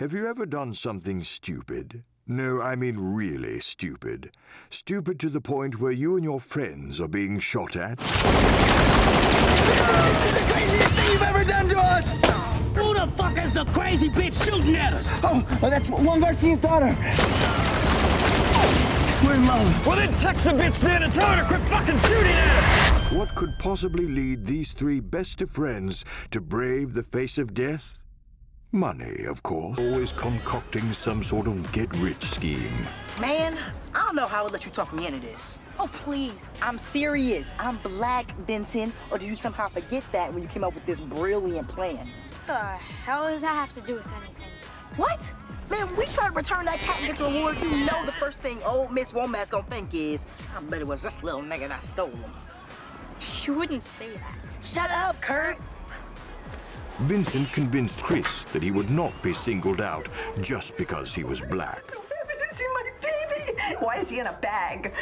Have you ever done something stupid? No, I mean really stupid. Stupid to the point where you and your friends are being shot at? This is the craziest thing you've ever done to us! Who the fuck is the crazy bitch shooting at us? Oh, oh that's Juan Garcia's daughter. We're in love. Well, then text the bitch then and tell her to quit fucking shooting at us! What could possibly lead these three best of friends to brave the face of death? Money, of course. Always concocting some sort of get-rich scheme. Man, I don't know how I would let you talk me into this. Oh, please. I'm serious. I'm black, Benson. Or did you somehow forget that when you came up with this brilliant plan? What the hell does that have to do with anything? What? Man, we try to return that cat and get the reward. You know the first thing old Miss Womack's gonna think is, I bet it was this little nigga that stole him. She wouldn't say that. Shut up, Kurt. Vincent convinced Chris that he would not be singled out just because he was black. to see my baby. Why is he in a bag?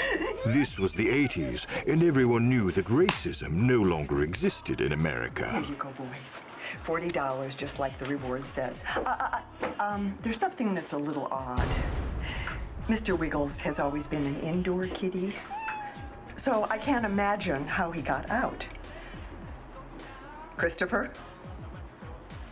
This was the 80s, and everyone knew that racism no longer existed in America. Here you go, boys. Forty dollars, just like the reward says. Uh, uh, uh, um, there's something that's a little odd. Mr. Wiggles has always been an indoor kitty, so I can't imagine how he got out. Christopher,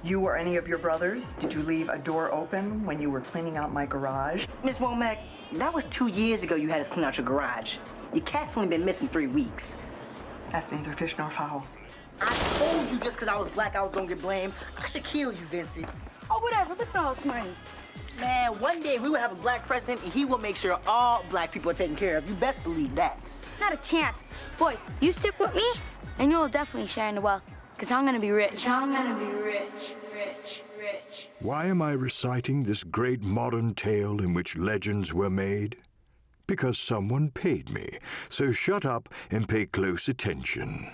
you or any of your brothers, did you leave a door open when you were cleaning out my garage? Miss Womack, that was two years ago you had us clean out your garage. Your cat's only been missing three weeks. That's neither fish nor fowl. I told you just because I was black I was gonna get blamed. I should kill you, Vincent. Oh, whatever. Look at all this money. Man, one day we will have a black president and he will make sure all black people are taken care of. You best believe that. Not a chance. Boys, you stick with me, and you'll definitely share in the wealth. Because I'm going to be rich. I'm going to be rich, rich, rich. Why am I reciting this great modern tale in which legends were made? Because someone paid me. So shut up and pay close attention.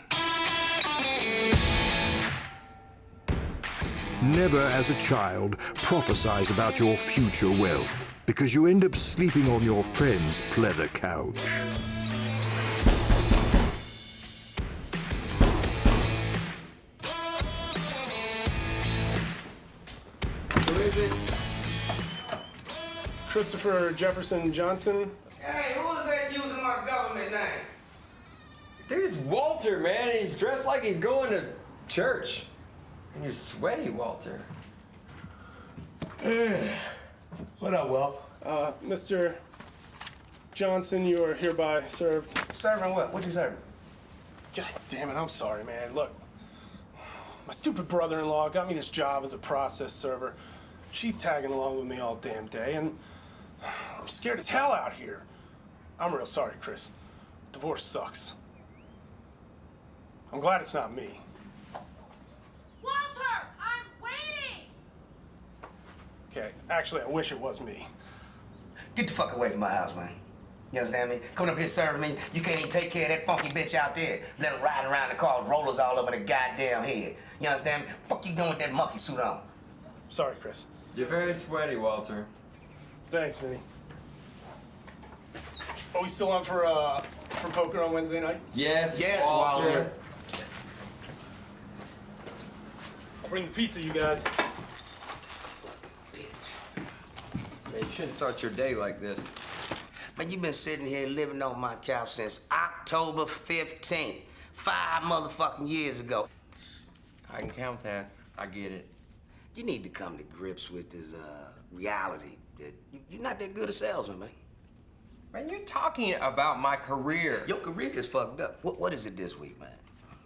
Never as a child prophesize about your future wealth, because you end up sleeping on your friend's pleather couch. Who is? Christopher Jefferson Johnson. Hey, who is that using my government name? Dude, it's Walter, man. and He's dressed like he's going to church. And you're sweaty, Walter. What up, Wel? Uh, Mr. Johnson, you are hereby served. Serving what? What do you serving? God damn it, I'm sorry, man. Look, my stupid brother-in-law got me this job as a process server. She's tagging along with me all damn day, and I'm scared as hell out here. I'm real sorry, Chris. Divorce sucks. I'm glad it's not me. Walter, I'm waiting! Okay, actually, I wish it was me. Get the fuck away from my house, man. You understand me? Coming up here serving me, you can't even take care of that funky bitch out there. Let her ride around the car with rollers all over the goddamn head. You understand me? Fuck you doing with that monkey suit on? Sorry, Chris. You're very sweaty, Walter. Thanks, Vinny. Are we still on for uh for poker on Wednesday night? Yes, Yes, Walter. Walter. I'll bring the pizza, you guys. Man, you shouldn't start your day like this. Man, you've been sitting here living on my couch since October 15th. Five motherfucking years ago. I can count that. I get it. You need to come to grips with this uh, reality that you, you're not that good a salesman, man. Man, you're talking about my career. Your career is fucked up. What, what is it this week, man?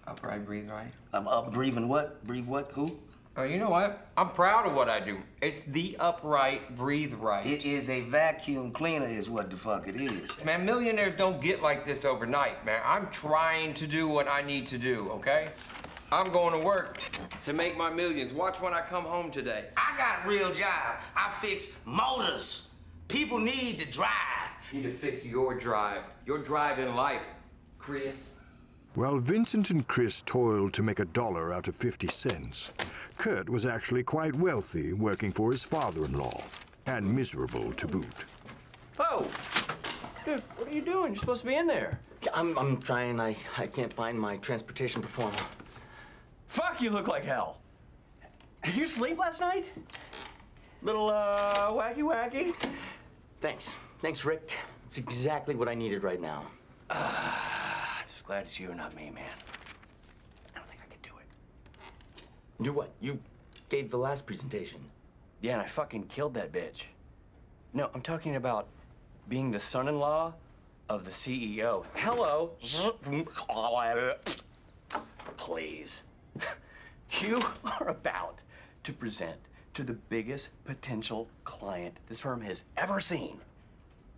I probably breathe right. I'm up breathing what? Breathe what? Who? Oh, you know what? I'm proud of what I do. It's the upright, breathe right. It is a vacuum cleaner is what the fuck it is. Man, millionaires don't get like this overnight, man. I'm trying to do what I need to do, okay? I'm going to work to make my millions. Watch when I come home today. I got a real job. I fix motors. People need to drive. You need to fix your drive, your drive in life, Chris. While Vincent and Chris toiled to make a dollar out of 50 cents, Kurt was actually quite wealthy working for his father-in-law, and miserable to boot. Oh, dude, what are you doing? You're supposed to be in there. I'm, I'm trying. I, I can't find my transportation performer. Fuck, you look like hell. Did you sleep last night? Little, uh, wacky wacky. Thanks. Thanks, Rick. It's exactly what I needed right now. I'm just glad it's you and not me, man. I don't think I could do it. Do what? You gave the last presentation. Yeah, and I fucking killed that bitch. No, I'm talking about being the son-in-law of the CEO. Hello. Please. You are about to present to the biggest potential client this firm has ever seen.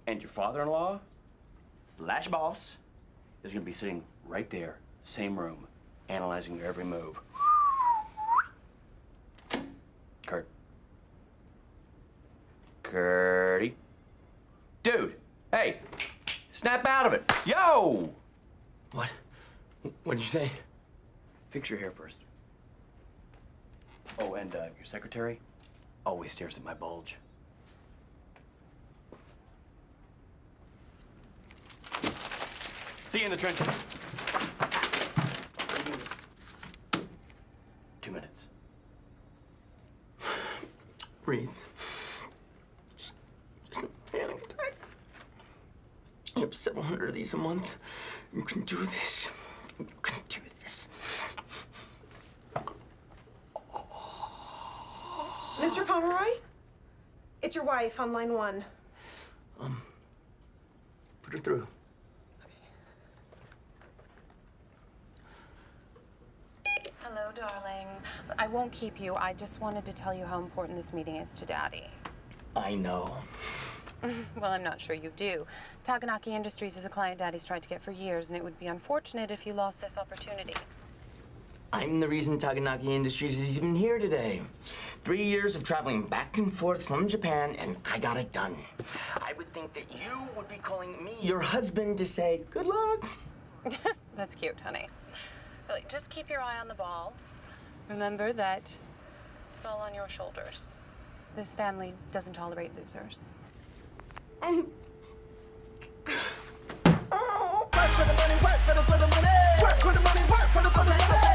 And your father-in-law, slash boss, is gonna be sitting right there, same room, analyzing your every move. Kurt. Curdy. Dude, hey, snap out of it. Yo! What? What'd you say? Fix your hair first. Oh, and uh, your secretary always stares at my bulge. See you in the trenches. Two minutes. Breathe. Just, just a panic attack. I have several hundred of these a month. You can do this. You can do this. Mr. Pomeroy? It's your wife on line one. Um, put her through. Hello, darling. I won't keep you. I just wanted to tell you how important this meeting is to Daddy. I know. well, I'm not sure you do. Takanaki Industries is a client Daddy's tried to get for years, and it would be unfortunate if you lost this opportunity. I'm the reason Takanaki Industries is even here today. Three years of traveling back and forth from Japan, and I got it done. I would think that you would be calling me your husband to say good luck. That's cute, honey. Really, just keep your eye on the ball. Remember that it's all on your shoulders. This family doesn't tolerate losers. You're gonna be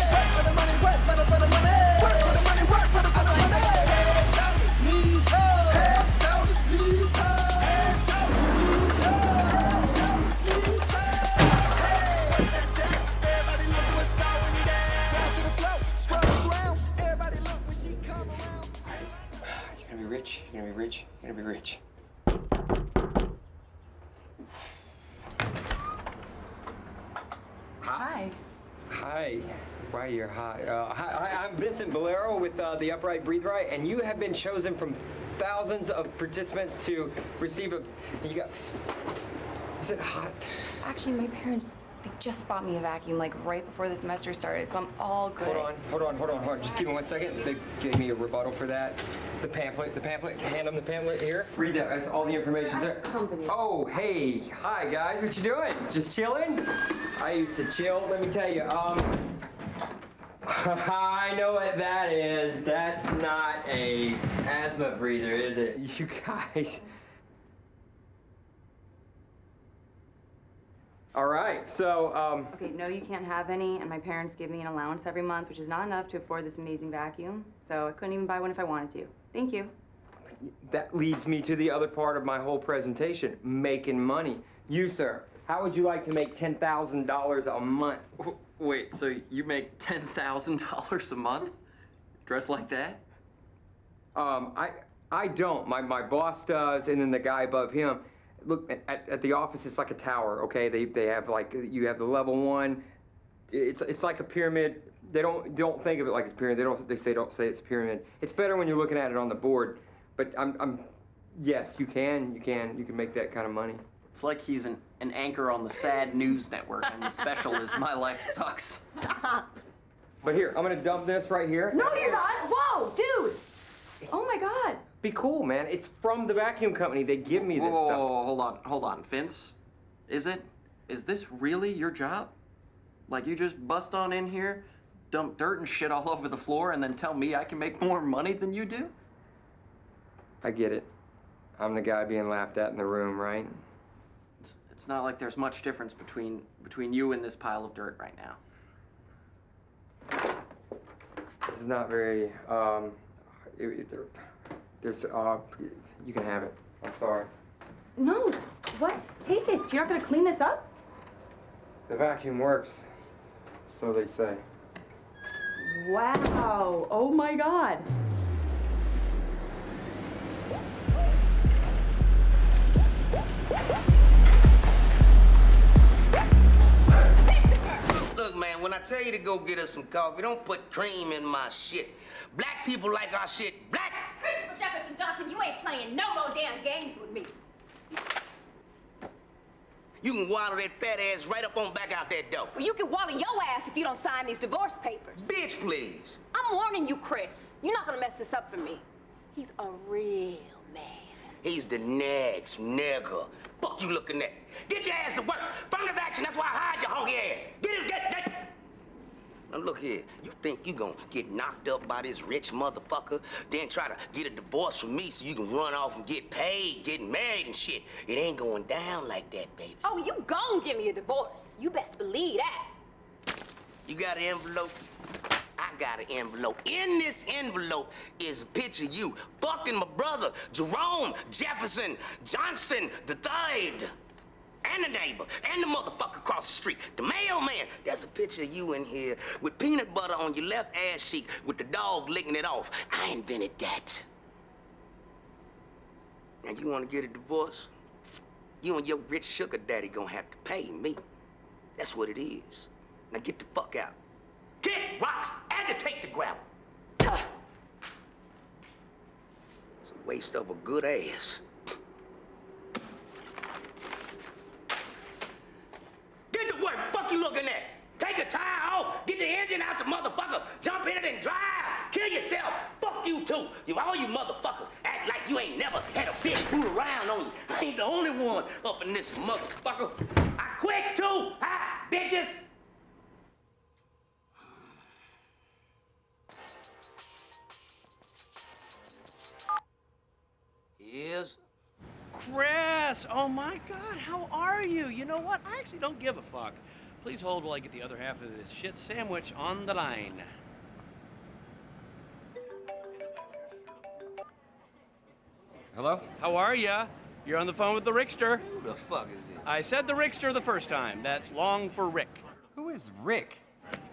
rich. You're gonna be rich. You're gonna be rich. Hi. Hi. Why you're hi. Uh, hi, hi, I'm Vincent Bolero with uh, the Upright Breathe Right, and you have been chosen from thousands of participants to receive a. You got. Is it hot? Actually, my parents they just bought me a vacuum like right before the semester started, so I'm all good. Hold on, hold on, hold on, hold on. Just give me one second. They gave me a rebuttal for that. The pamphlet, the pamphlet. Hand them the pamphlet here. Read that. That's all the information's there. Oh, hey, hi guys. What you doing? Just chilling? I used to chill. Let me tell you. Um, I know what that is. That's not a asthma breather, is it? You guys. All right. So, um, Okay, no, you can't have any, and my parents give me an allowance every month, which is not enough to afford this amazing vacuum. So I couldn't even buy one if I wanted to. Thank you. That leads me to the other part of my whole presentation, making money. You, sir, how would you like to make $10,000 a month? Wait, so you make ten thousand dollars a month? Dressed like that? Um, I, I don't. My, my boss does, and then the guy above him. Look, at, at the office, it's like a tower, okay? They, they have like, you have the level one. It's, it's like a pyramid. They don't, don't think of it like it's pyramid. They don't, they say, don't say it's pyramid. It's better when you're looking at it on the board. But I'm, I'm, yes, you can, you can, you can make that kind of money. It's like he's an, an anchor on the sad news network, and the special is My Life Sucks. But here, I'm gonna dump this right here. No, you're not. Whoa, dude. Oh my God. Be cool, man. It's from the vacuum company. They give me this Whoa, stuff. hold on, hold on, Vince. Is it? Is this really your job? Like you just bust on in here, dump dirt and shit all over the floor, and then tell me I can make more money than you do? I get it. I'm the guy being laughed at in the room, right? It's, it's not like there's much difference between between you and this pile of dirt right now. This is not very, um, it- it- There's, uh, you can have it. I'm sorry. No, what? Take it. You're not gonna clean this up? The vacuum works. So they say. Wow. Oh my god. Look, man, when I tell you to go get us some coffee, don't put cream in my shit. Black people like our shit black. Christopher Jefferson Johnson, you ain't playing no more damn games with me. You can waddle that fat ass right up on back out that door. Well, you can waddle your ass if you don't sign these divorce papers. Bitch, please. I'm warning you, Chris. You're not gonna mess this up for me. He's a real man. He's the next nigga. Fuck you looking at. Get your ass to work. Affirmative action, that's why I hired your honky ass. Get it, get that. Now look here, you think you gonna get knocked up by this rich motherfucker, then try to get a divorce from me so you can run off and get paid, get married and shit. It ain't going down like that, baby. Oh, you gon' give me a divorce. You best believe that. You got an envelope? I got an envelope. In this envelope is a picture of you fucking my brother, Jerome Jefferson Johnson the third. And the neighbor, and the motherfucker across the street, the mailman. There's a picture of you in here with peanut butter on your left ass cheek with the dog licking it off. I invented that. Now you wanna get a divorce? You and your rich sugar daddy gonna have to pay me. That's what it is. Now get the fuck out. Kick rocks, agitate the gravel. It's a waste of a good ass. Get to work, fuck you looking at? Take a tire off, get the engine out the motherfucker, jump in it and drive. Kill yourself. Fuck you too. You all you motherfuckers act like you ain't never had a bitch fool around on you. I ain't the only one up in this motherfucker. I quit too, ha, bitches. Yes. Chris! Oh my god, how are you? You know what? I actually don't give a fuck. Please hold while I get the other half of this shit sandwich on the line. Hello? How are ya? You're on the phone with the Rickster. Who the fuck is it? I said the Rickster the first time. That's long for Rick. Who is Rick?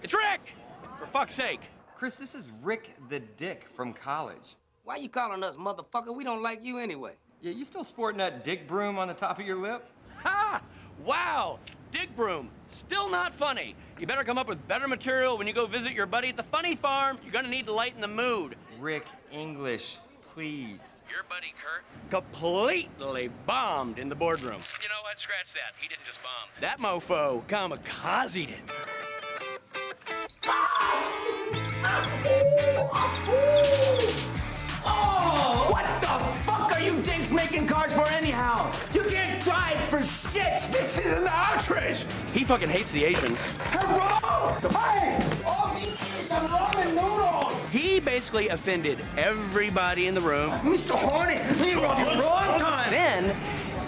It's Rick! For fuck's sake. Chris, this is Rick the Dick from college. Why you calling us motherfucker? We don't like you anyway. Yeah, you still sporting that dick broom on the top of your lip? Ha! Wow! Dick broom. Still not funny. You better come up with better material when you go visit your buddy at the funny farm. You're gonna need to lighten the mood. Rick, English, please. Your buddy Kurt completely bombed in the boardroom. You know what? Scratch that. He didn't just bomb. That mofo kamikazed it. What the fuck are you dinks making cars for anyhow? You can't drive for shit! This is an outrage! He fucking hates the Asians. Hello! Hey! Me some ramen noodles! He basically offended everybody in the room. Mr. Horny, you're on the wrong time! Then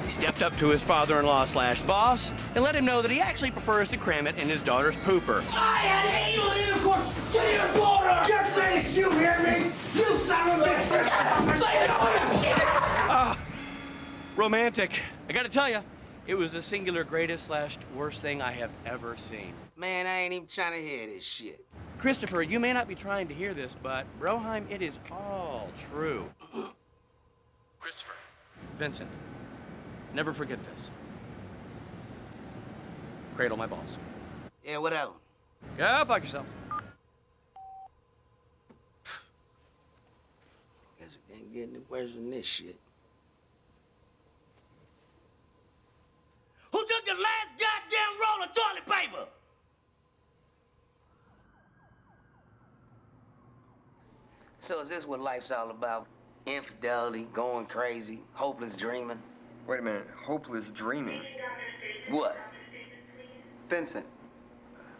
he stepped up to his father-in-law slash boss and let him know that he actually prefers to cram it in his daughter's pooper. I had anal intercourse with your daughter! You're finished, you hear me? You son of a bitch! Ah, romantic. I gotta tell you, it was the singular greatest slash worst thing I have ever seen. Man, I ain't even trying to hear this shit. Christopher, you may not be trying to hear this, but Broheim, it is all true. Christopher. Vincent, never forget this. Cradle my balls. Yeah, whatever. Yeah, fuck yourself. Guess we can't get any worse than this shit. Who took the last goddamn roll of toilet paper? So is this what life's all about? Infidelity, going crazy, hopeless dreaming? Wait a minute, hopeless dreaming. What? Vincent.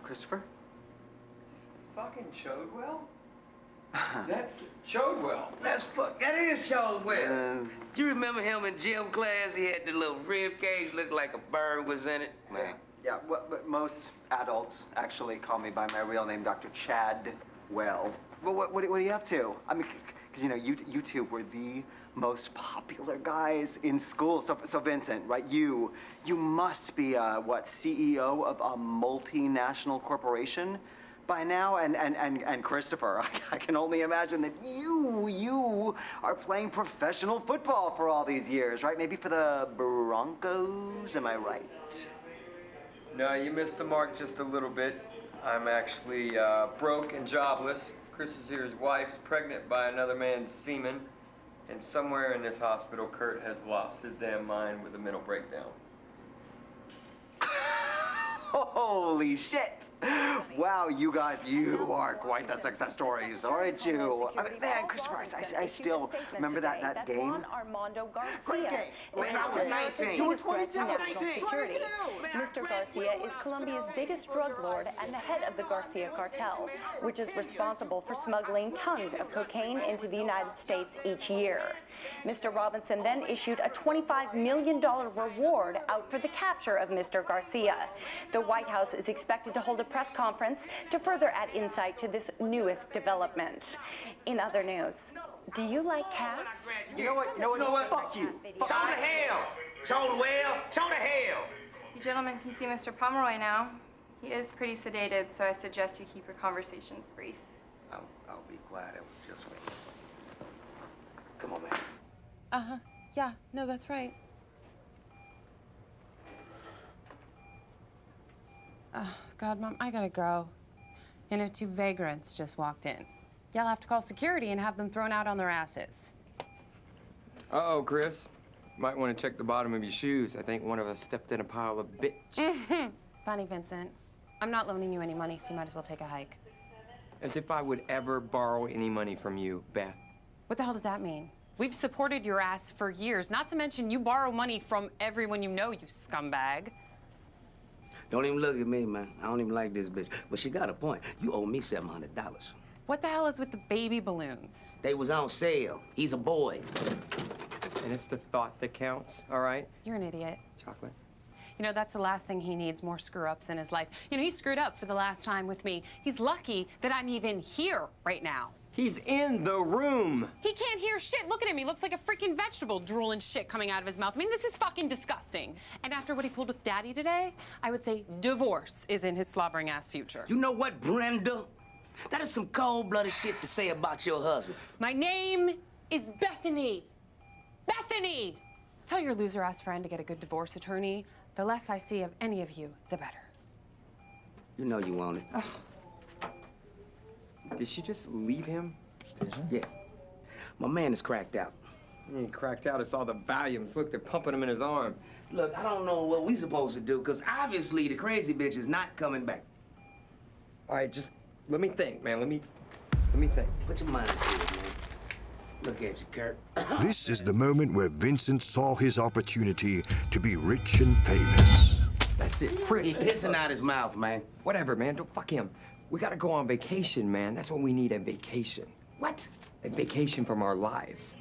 Christopher? Fucking Chodwell? That's Chodwell. That's fuck. That is Chodwell. Do you remember him in gym class? He had the little rib cage, looked like a bird was in it. Man. Yeah, what, but most adults actually call me by my real name, Dr. Chad Well. But what, what, what are you up to? I mean, Because, you know, you, you two were the most popular guys in school. So, so Vincent, right, you, you must be, uh, what, CEO of a multinational corporation by now? And, and, and, and Christopher, I, I can only imagine that you, you are playing professional football for all these years, right? Maybe for the Broncos, am I right? No, you missed the mark just a little bit. I'm actually uh, broke and jobless. Chris is here, his wife's pregnant by another man's semen. And somewhere in this hospital, Kurt has lost his damn mind with a mental breakdown. Holy shit! Wow, you guys, you are quite the success stories, aren't you? I mean, uh, man, Christopher, I, I, I still remember that, that game. Juan Armando Garcia. Great game. is Man, I was 19. You were biggest threat to 22. national 19. 22. Mr. Garcia is Colombia's biggest drug lord and the head of the Garcia cartel, which is responsible for smuggling tons of cocaine into the United States each year. Mr. Robinson then issued a $25 million reward out for the capture of Mr. Garcia. The White House is expected to hold a press conference to further add insight to this newest development. In other news, do you like cats? You know what? You know what? You know what? Fuck you. Show the hell. Show the well. Show the hell. You gentlemen can see Mr. Pomeroy now. He is pretty sedated, so I suggest you keep your conversations brief. I'll, I'll be quiet. That was just me. Come on, man. Uh-huh. Yeah, no, that's right. Oh, God, Mom, I gotta go. You know, two vagrants just walked in. Y'all have to call security and have them thrown out on their asses. Uh-oh, Chris. Might want to check the bottom of your shoes. I think one of us stepped in a pile of bitch. Mhm. Funny, Vincent. I'm not loaning you any money, so you might as well take a hike. As if I would ever borrow any money from you, Beth. What the hell does that mean? We've supported your ass for years, not to mention you borrow money from everyone you know, you scumbag. Don't even look at me, man. I don't even like this bitch. But she got a point. You owe me $700. What the hell is with the baby balloons? They was on sale. He's a boy. And it's the thought that counts, all right? You're an idiot. Chocolate. You know, that's the last thing he needs, more screw-ups in his life. You know, he screwed up for the last time with me. He's lucky that I'm even here right now. He's in the room. He can't hear shit. Look at him. He looks like a freaking vegetable drooling shit coming out of his mouth. I mean, this is fucking disgusting. And after what he pulled with Daddy today, I would say divorce is in his slobbering ass future. You know what, Brenda? That is some cold-blooded shit to say about your husband. My name is Bethany. Bethany! Tell your loser ass friend to get a good divorce attorney. The less I see of any of you, the better. You know you want it. Did she just leave him? Yeah. My man is cracked out. He cracked out. It's all the Valiums. Look, they're pumping him in his arm. Look, I don't know what we supposed to do, because obviously the crazy bitch is not coming back. All right, just let me think, man. Let me, let me think. Put your mind to it, man. Look at you, Kurt. This is the moment where Vincent saw his opportunity to be rich and famous. That's it, Chris. He pissing out his mouth, man. Whatever, man. Don't fuck him. We gotta go on vacation, man. That's what we need, a vacation. What? A vacation from our lives.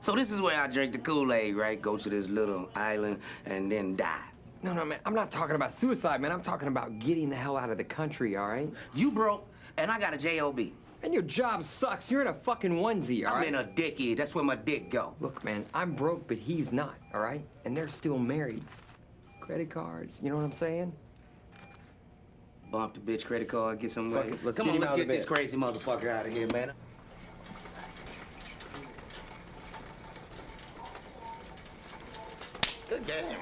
So this is where I drink the Kool-Aid, right? Go to this little island and then die. No, no, man. I'm not talking about suicide, man. I'm talking about getting the hell out of the country, all right? You broke, and I got a J.O.B. And your job sucks. You're in a fucking onesie, all I'm right? in a dickie. That's where my dick go. Look, man, I'm broke, but he's not, all right? And they're still married. Credit cards, you know what I'm saying? Bump the bitch credit card, get some money. let's Come get on, let's get this bed. crazy motherfucker out of here, man. Good game.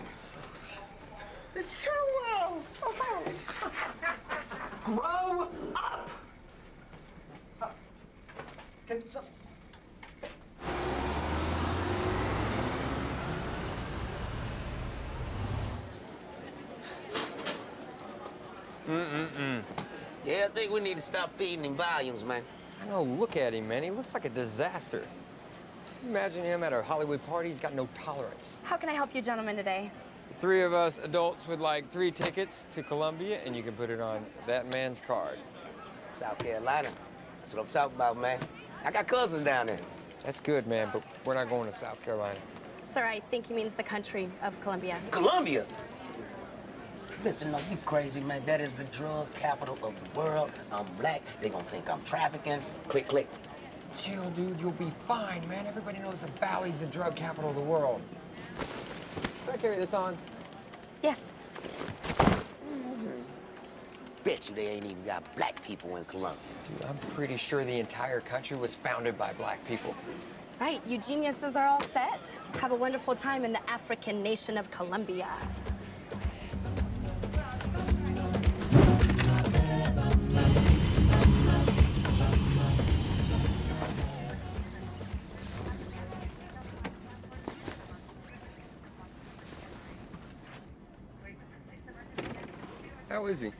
It's so well. Oh. Grow up! Can some... Mm-mm-mm. Yeah, I think we need to stop feeding him Valiums, man. I know, look at him, man. He looks like a disaster. Imagine him at a Hollywood party. He's got no tolerance. How can I help you gentlemen today? Three of us adults would like three tickets to Columbia, and you can put it on that man's card. South Carolina. That's what I'm talking about, man. I got cousins down there. That's good, man, but we're not going to South Carolina. Sir, I think he means the country of Columbia. Colombia? Listen, no, you crazy, man. That is the drug capital of the world. I'm black. They gonna think I'm trafficking. Click, click. Chill, dude. You'll be fine, man. Everybody knows the Valley's the drug capital of the world. Can I carry this on? Yes. Bet you they ain't even got black people in Colombia. Dude, I'm pretty sure the entire country was founded by black people. Right, you geniuses are all set. Have a wonderful time in the African nation of Colombia. Is he?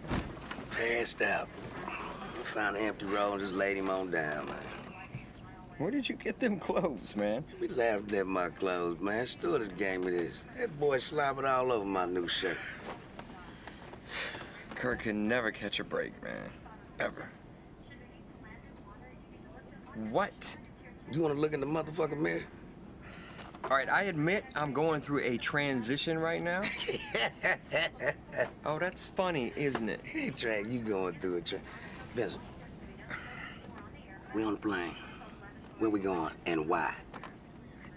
Passed out. We found an empty roll and just laid him on down, man. Where did you get them clothes, man? We laughed at my clothes, man. Stewardess gave me this. That boy slobbered all over my new shirt. Kirk can never catch a break, man. Ever. What? You want to look in the motherfucking mirror? All right, I admit I'm going through a transition right now. oh, that's funny, isn't it? Hey, Trey, you going through a. Vincent, we on the plane. Where we going and why?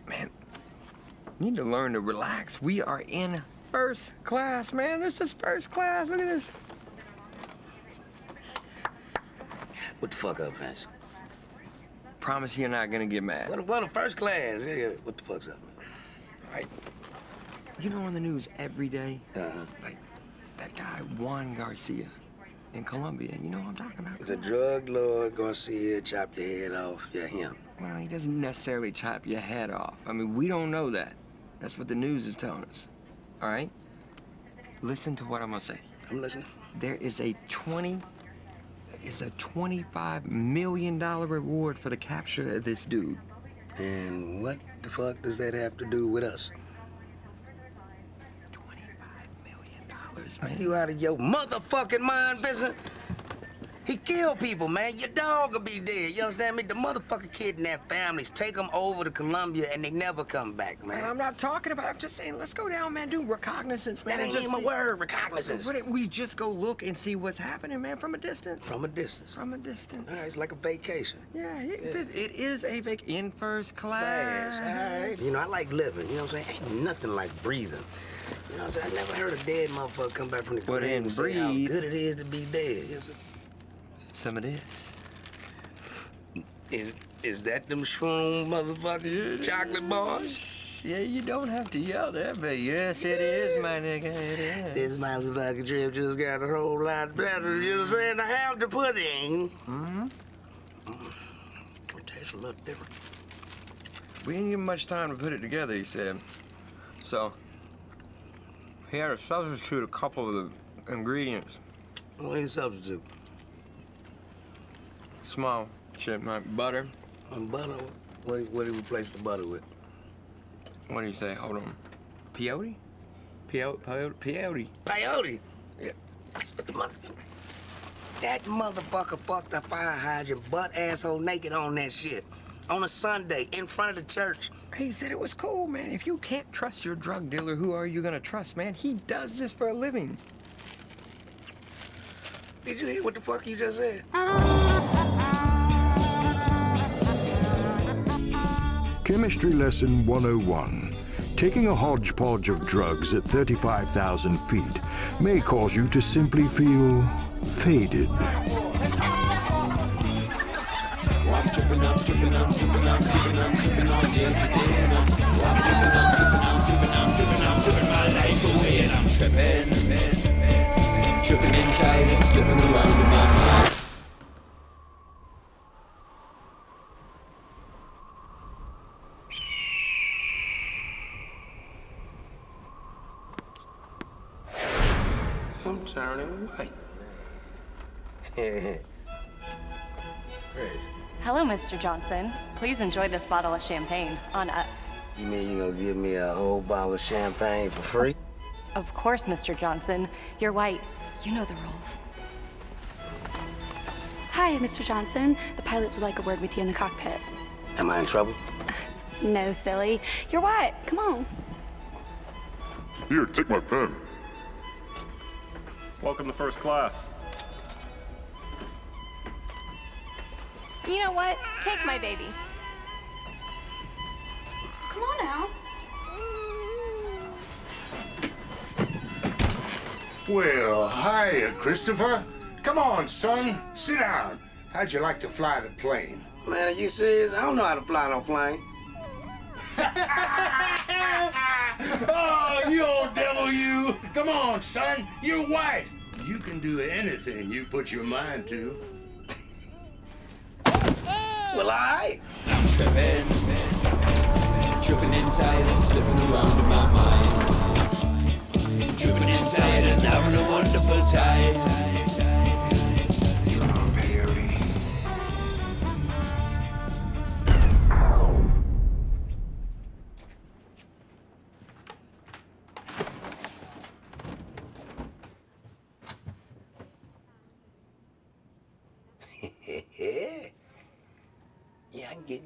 Man, need to learn to relax. We are in first class, man. This is first class. Look at this. What the fuck up, Vince? Promise you're not gonna get mad. Well, what, first class? Yeah, yeah. What the fuck's up, man? Right. You know on the news every day, Uh-huh. like that guy Juan Garcia in Colombia. You know what I'm talking about? The drug lord Garcia chopped your head off. Yeah, him. Well, he doesn't necessarily chop your head off. I mean, we don't know that. That's what the news is telling us. All right? Listen to what I'm gonna say. I'm listening. There is a 20 is a 25 million dollar reward for the capture of this dude. And what the fuck does that have to do with us? Are you out of your motherfucking mind, Vincent? He killed people, man. Your dog will be dead. You understand me? The motherfucker kidnap families, take them over to Colombia, and they never come back, man. Man, I'm not talking about. I'm just saying, let's go down, man. Do recognizance, man. That ain't just even a word, recognizance. What if we just go look and see what's happening, man, from a distance? From a distance. From a distance. All right, it's like a vacation. Yeah, it, it is a vac in first class. Class, all right. You know, I like living. You know what I'm saying? Ain't nothing like breathing. You know what I'm saying? I never heard a dead motherfucker come back from the But grave in and say how breathe- good it is to be dead. You know what I'm saying? Some of this. Is, is that them shroom motherfucking chocolate bars? Yeah, you don't have to yell that, but yes, it is, my nigga. It is. This motherfucking trip just got a whole lot better, you know what I'm saying? I have the pudding. Mm-hmm. It tastes a little different. We didn't give much time to put it together, he said. So, he had to substitute a couple of the ingredients. What is substitute? Small chip, like butter. On butter? What, do- what do you replace the butter with? What do you say? Hold on. Peyote? Peyote? Peyote? Peyote. Peyote? Yeah. The mother- That motherfucker fucked a fire hydrant butt asshole naked on that shit. On a Sunday in front of the church. He said it was cool, man. If you can't trust your drug dealer, who are you gonna trust, man? He does this for a living. Did you hear what the fuck you just said? Chemistry Lesson 101. Taking a hodgepodge of drugs at 35,000 feet may cause you to simply feel faded. Tripping, I'm tripping, I'm tripping, I'm tripping, I'm tripping all day today. And I'm, I'm tripping, I'm tripping, I'm tripping, I'm tripping, I'm tripping my life away. And I'm tripping, tripping inside and slipping around in my mind. I'm turning white. Hello, Mr. Johnson. Please enjoy this bottle of champagne on us. You mean you gonna give me a whole bottle of champagne for free? Of course, Mr. Johnson. You're white. You know the rules. Hi, Mr. Johnson. The pilots would like a word with you in the cockpit. Am I in trouble? No, silly. You're white. Come on. Here, take my pen. Welcome to first class. You know what? Take my baby. Come on now. Well, hiya, Christopher. Come on, son. Sit down. How'd you like to fly the plane? Man, are you serious? I don't know how to fly no plane. oh, you old devil, you. Come on, son. You're white. You can do anything you put your mind to. Well, right. I'm tripping, tripping inside and slipping around in my mind. Tripping inside and having a wonderful time.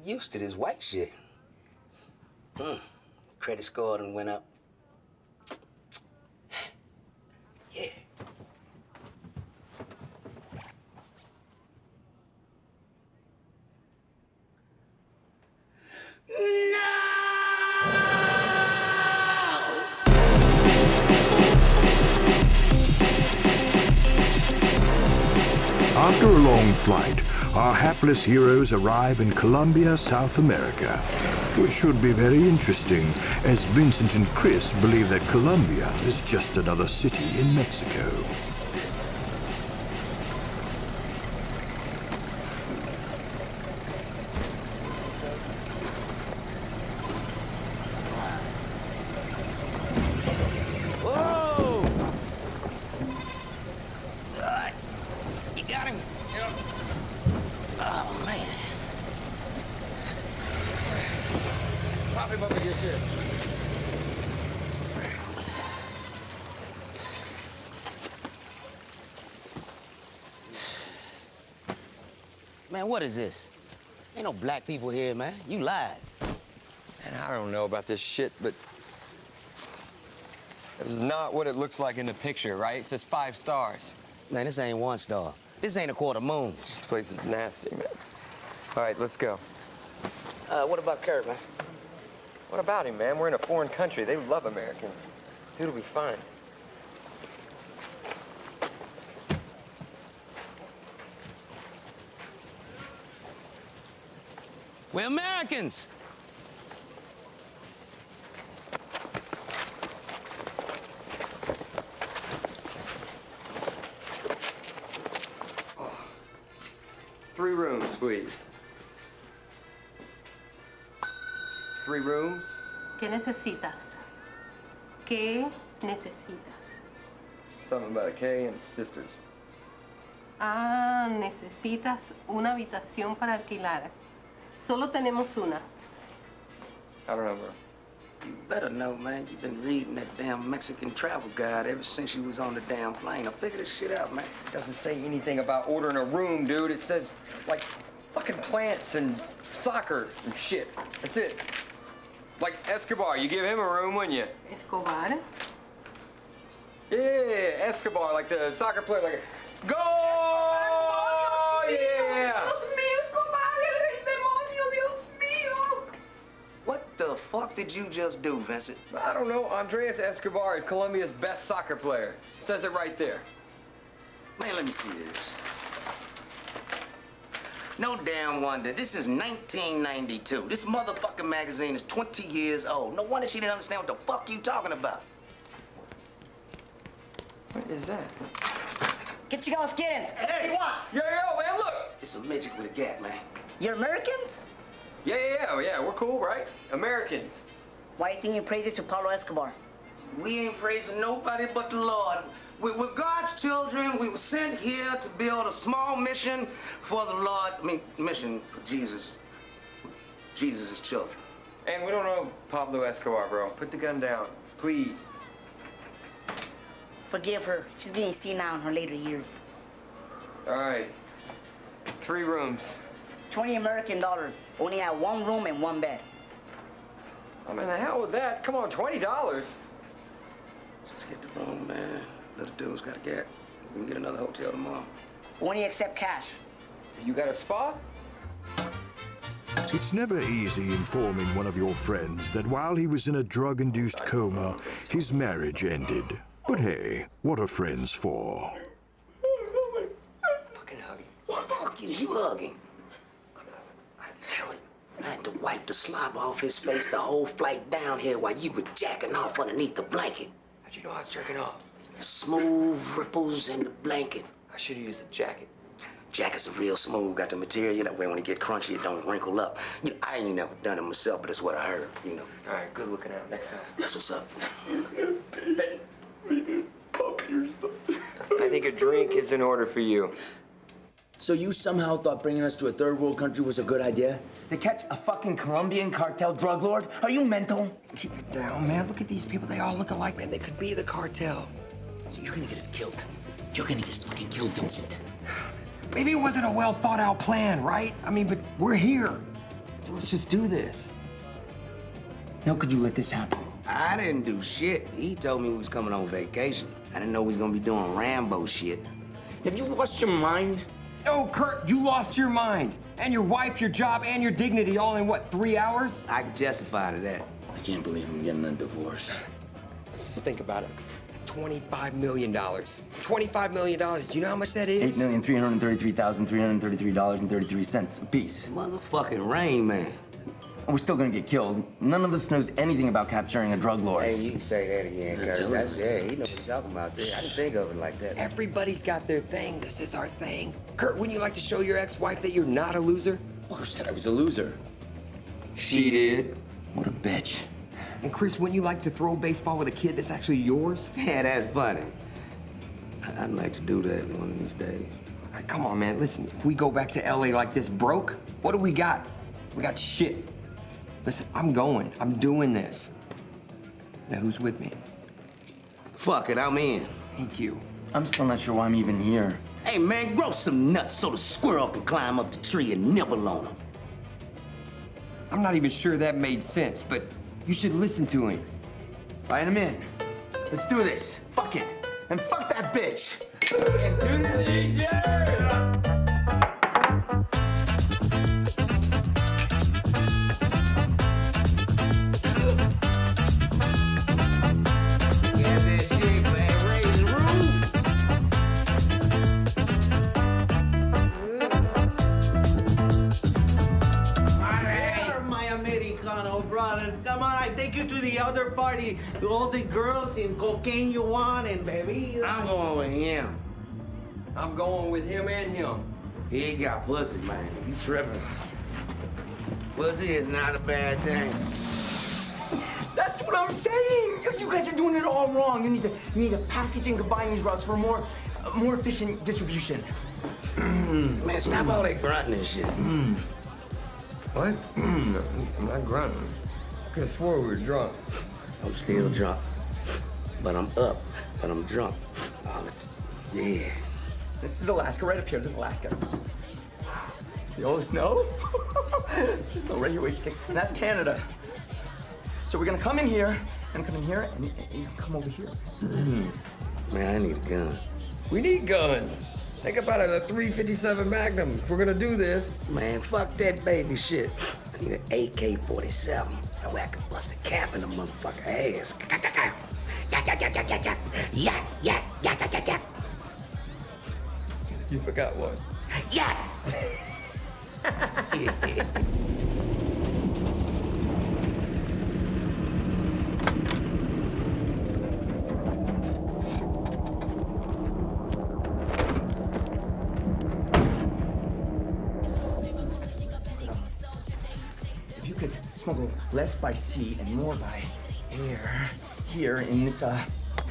Used to this white shit. Hmm. Credit score done went up. Yeah. After a long flight, our hapless heroes arrive in Colombia, South America, which should be very interesting, as Vincent and Chris believe that Colombia is just another city in Mexico. Whoa! Alright. You got him? Oh, man. Pop him up against here. Man, what is this? Ain't no black people here, man. You lied. Man, I don't know about this shit, but this is not what it looks like in the picture, right? It says five stars. Man, this ain't one star. This ain't a quarter moon. This place is nasty, man. All right, let's go. Uh, what about Kurt, man? What about him, man? We're in a foreign country. They love Americans. Dude'll be fine. We're Americans. Three rooms, please. Three rooms? ¿Qué necesitas? ¿Qué necesitas? Something about a K and sisters. Ah, necesitas una habitación para alquilar. Solo tenemos una. I don't know, bro. You better know, man. You've been reading that damn Mexican travel guide ever since you was on the damn plane. Now figure this shit out, man. It doesn't say anything about ordering a room, dude. It says, like, fucking plants and soccer and shit. That's it. Like Escobar, you give him a room, wouldn't you? Escobar? Yeah, Escobar, like the soccer player, like, go! Fuck did you just do, Vincent? I don't know. Andreas Escobar is Colombia's best soccer player. Says it right there. Man, let me see this. No damn wonder. This is 1992. This motherfucking magazine is 20 years old. No wonder she didn't understand what the fuck you talking about. What is that? Get your guys kittens. Hey! What you want? Yo, yo, man, look! It's a midget with a gap, man. You're Americans? Yeah, yeah, yeah, oh, yeah, we're cool, right? Americans. Why are you singing praises to Pablo Escobar? We ain't praising nobody but the Lord. We, we're God's children. We were sent here to build a small mission for the Lord. I mean, mission for Jesus. Jesus' children. And we don't know Pablo Escobar, bro. Put the gun down, please. Forgive her. She's getting senile in her later years. All right. Three rooms. 20 American dollars. Only have one room and one bed. I mean, the hell with that. Come on, $20. Just get the room, man. Little dude's got a gap. We can get another hotel tomorrow. Only accept cash. You got a spot? It's never easy informing one of your friends that while he was in a drug induced coma, his marriage ended. But hey, what are friends for? Fucking hugging. What the Fuck you, you hugging. I'm telling you, I had to wipe the slob off his face the whole flight down here while you were jacking off underneath the blanket. How'd you know I was jerking off? Smooth ripples in the blanket. I should have used a jacket. Jackets are real smooth, got the material that way when it get crunchy, it don't wrinkle up. You know, I ain't never done it myself, but it's what I heard, you know. All right, good looking out next time. That's what's up. I think a drink is in order for you. So you somehow thought bringing us to a third world country was a good idea? To catch a fucking Colombian cartel drug lord? Are you mental? Keep it down, man. Look at these people. They all look alike, man. They could be the cartel. So you're gonna get us killed. You're gonna get us fucking killed, Vincent. Maybe it wasn't a well thought out plan, right? I mean, but we're here. So let's just do this. How could you let this happen? I didn't do shit. He told me he was coming on vacation. I didn't know he was gonna be doing Rambo shit. Have you lost your mind? Oh, Kurt, you lost your mind. And your wife, your job, and your dignity all in what, three hours? I can testify to that. I can't believe I'm getting a divorce. Let's just think about it. $25 million. $25 million. Do you know how much that is? Eight million three hundred thirty-three thousand three hundred thirty-three dollars and thirty-three cents a piece. Motherfucking Rain Man. And we're still gonna get killed. None of us knows anything about capturing a drug lord. Hey, you can say that again, Kurt. That's, yeah, he knows what he's talking about there. I didn't think of it like that. Everybody's got their thing. This is our thing. Kurt, wouldn't you like to show your ex-wife that you're not a loser? Well, who said I was a loser? She did. What a bitch. And Chris, wouldn't you like to throw baseball with a kid that's actually yours? Yeah, that's funny. I- I'd like to do that one of these days. All right, come on, man. Listen, if we go back to LA like this broke, what do we got? We got shit. Listen, I'm going. I'm doing this. Now, who's with me? Fuck it, I'm in. Thank you. I'm still not sure why I'm even here. Hey, man, grow some nuts so the squirrel can climb up the tree and nibble on them. I'm not even sure that made sense, but you should listen to him. Right, I'm in. Let's do this. Fuck it. And fuck that bitch. Other party. To all the girls in cocaine you want and baby. I'm going with him. I'm going with him and him. He ain't got pussy, man. You tripping. Pussy is not a bad thing. That's what I'm saying. You- You guys are doing it all wrong. You need to you need to package and combine these routes for more uh, more efficient distribution. Man, stop all that grunting and shit. What? I'm not grunting. I could swore we were drunk. I'm still drunk. But I'm up. But I'm drunk. All Yeah. This is Alaska, right up here. This is Alaska. The old snow? There's snow right here where stick. And that's Canada. So we're gonna come in here, and come in here, and, and come over here. Mm-hmm. Man, I need a gun. We need guns. Think about it, a 357 Magnum. If we're gonna do this. Man, fuck that baby shit. I need an AK-47. That way I can bust a cap in the motherfucker ass. Yeah, yeah, yeah, yeah, yeah, yeah. Yeah, yeah, yeah, yeah, yeah, yeah. You forgot one. Yeah. If less by sea and more by air here in this uh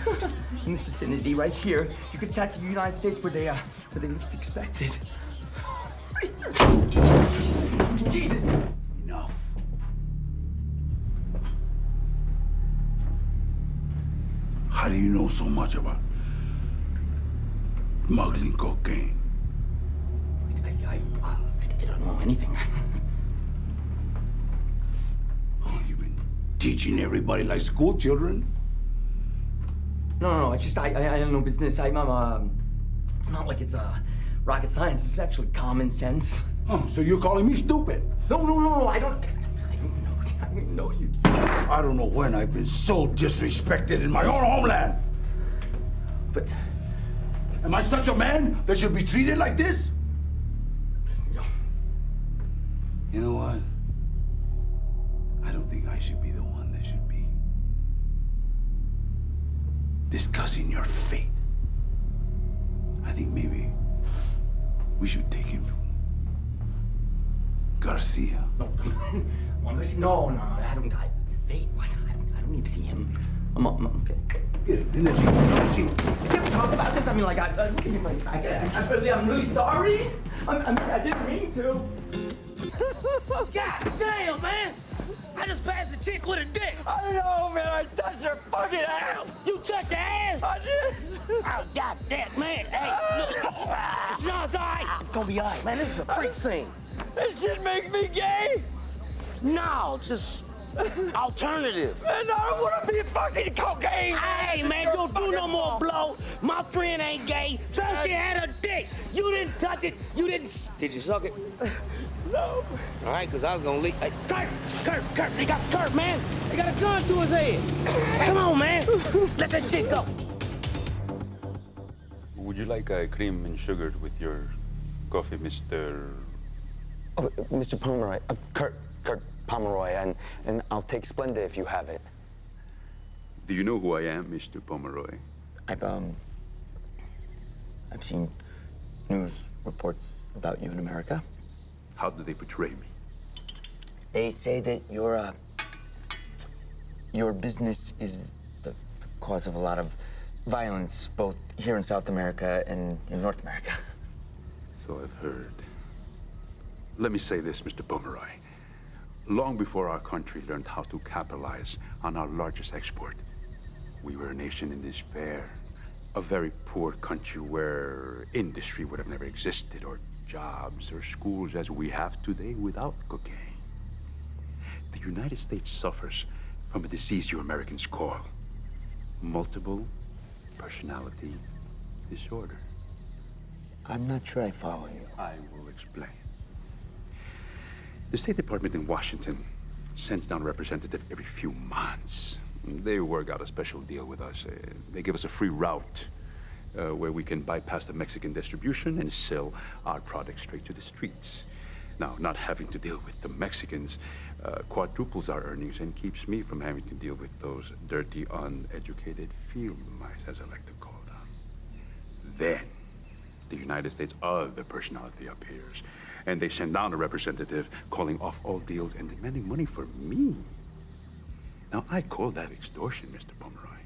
in this vicinity right here, you could attack the United States where they uh where they least expected. Jesus! Enough. How do you know so much about smuggling cocaine? I, I, uh, I don't know anything. Oh, you've been teaching everybody like school children? No, no, no. It's just I, I, I don't know business. I'm, I'm, uh, it's not like it's uh, rocket science. It's actually common sense. Huh, so you're calling me stupid? No, no, no, no, I don't. I don't know. I don't know you. I don't know when I've been so disrespected in my own homeland. But am I such a man that should be treated like this? No. You know what? I don't think I should be the one discussing your fate. I think maybe we should take him to Garcia. No, no, no, no, I don't got fate. What? I don't, I don't need to see him. I'm, I'm okay. Get in the jeep, in the jeep. Can we talk about this? I mean, like, I, uh, give me my, I, I, I'm really, I'm really sorry. I'm, I'm, I didn't mean to. God damn, man! I just passed a chick with a dick. I don't know, man. I touched her fucking ass. You touched? I did. Oh, God damn, man. Hey, look. It's not it's all right. It's gonna be all right, man. This is a freak scene. This shit make me gay? No, just alternative. Man, I don't wanna be fucking cocaine. Hey, man, don't do no more blow. My friend ain't gay, so she had a dick. You didn't touch it. You didn't. Did you suck it? No. All right, because I was going to leak. Hey, Kurt, Kurt, Kurt, they got Kurt, man. They got a gun to his head. Come on, man. Let that shit go. Would you like a cream and sugar with your coffee, Mr. Oh, Mr. Pomeroy, uh, Kurt, Kurt Pomeroy, and, and I'll take Splenda if you have it. Do you know who I am, Mr. Pomeroy? I've um, I've seen news reports about you in America. How do they portray me? They say that your uh, your business is the cause of a lot of violence, both here in South America and in North America. So I've heard. Let me say this, Mr. Pomeroy. Long before our country learned how to capitalize on our largest export, we were a nation in despair. A very poor country where industry would have never existed, or jobs, or schools as we have today without cocaine. The United States suffers from a disease you Americans call multiple personality disorder. I'm not sure I follow you. I will explain. The State Department in Washington sends down a representative every few months. They work out a special deal with us. Uh, they give us a free route uh, where we can bypass the Mexican distribution and sell our products straight to the streets. Now, not having to deal with the Mexicans uh, quadruples our earnings and keeps me from having to deal with those dirty, uneducated field mice, as I like to call them. Then, the United States other personality appears, and they send down a representative calling off all deals and demanding money for me. Now, I call that extortion, Mr. Pomeroy.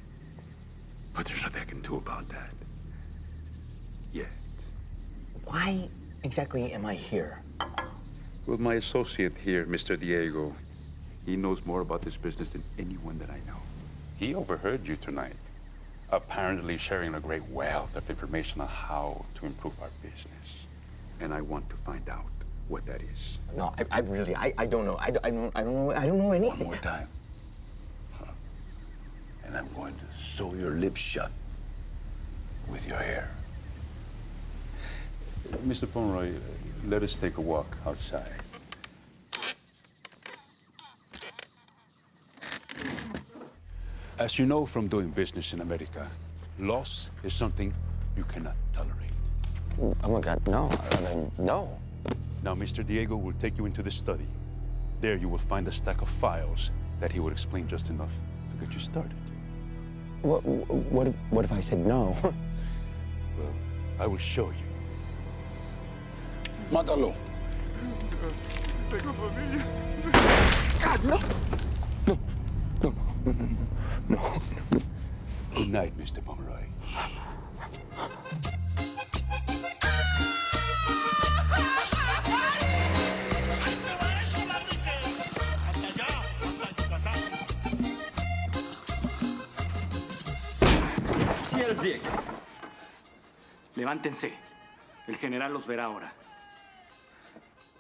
But there's nothing I can do about that. Yet. Why exactly am I here? Well, my associate here, Mr. Diego, he knows more about this business than anyone that I know. He overheard you tonight, apparently sharing a great wealth of information on how to improve our business. And I want to find out what that is. No, I, I really, I, I don't know. I, I don't, I don't know. I don't know anything. One more time. Huh. And I'm going to sew your lips shut with your hair. Mr. Pomeroy, let us take a walk outside. As you know from doing business in America, loss is something you cannot tolerate. Oh my God, no. I mean, no. Now, Mr. Diego will take you into the study. There you will find a stack of files that he will explain just enough to get you started. What, what, if- what if I said no? Well, I will show you. Mátalo. God, no. Good night, Mr. Pomeroy. Here, Dick. Levántense. El general los verá ahora.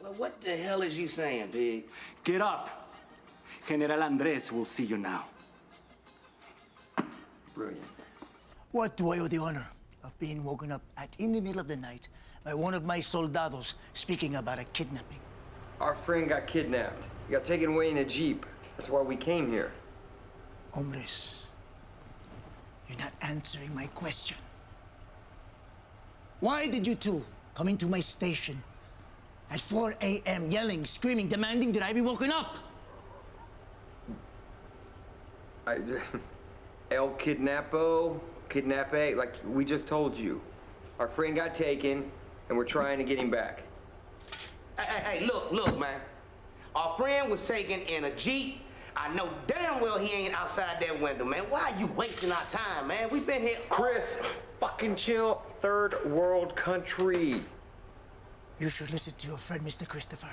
Well, what the hell is you saying, Big? Get up. General Andres will see you now. Brilliant. What do I owe the honor? of being woken up at in the middle of the night by one of my soldados speaking about a kidnapping. Our friend got kidnapped. He got taken away in a jeep. That's why we came here. Hombres, you're not answering my question. Why did you two come into my station at 4 a.m. yelling, screaming, demanding that I be woken up? I, El Kidnapo, Kidnape, like we just told you. Our friend got taken, and we're trying to get him back. Hey, hey, hey, look, look, man. Our friend was taken in a Jeep. I know damn well he ain't outside that window, man. Why are you wasting our time, man? We've been here. Chris, fucking chill. Third world country. You should listen to your friend, Mr. Christopher.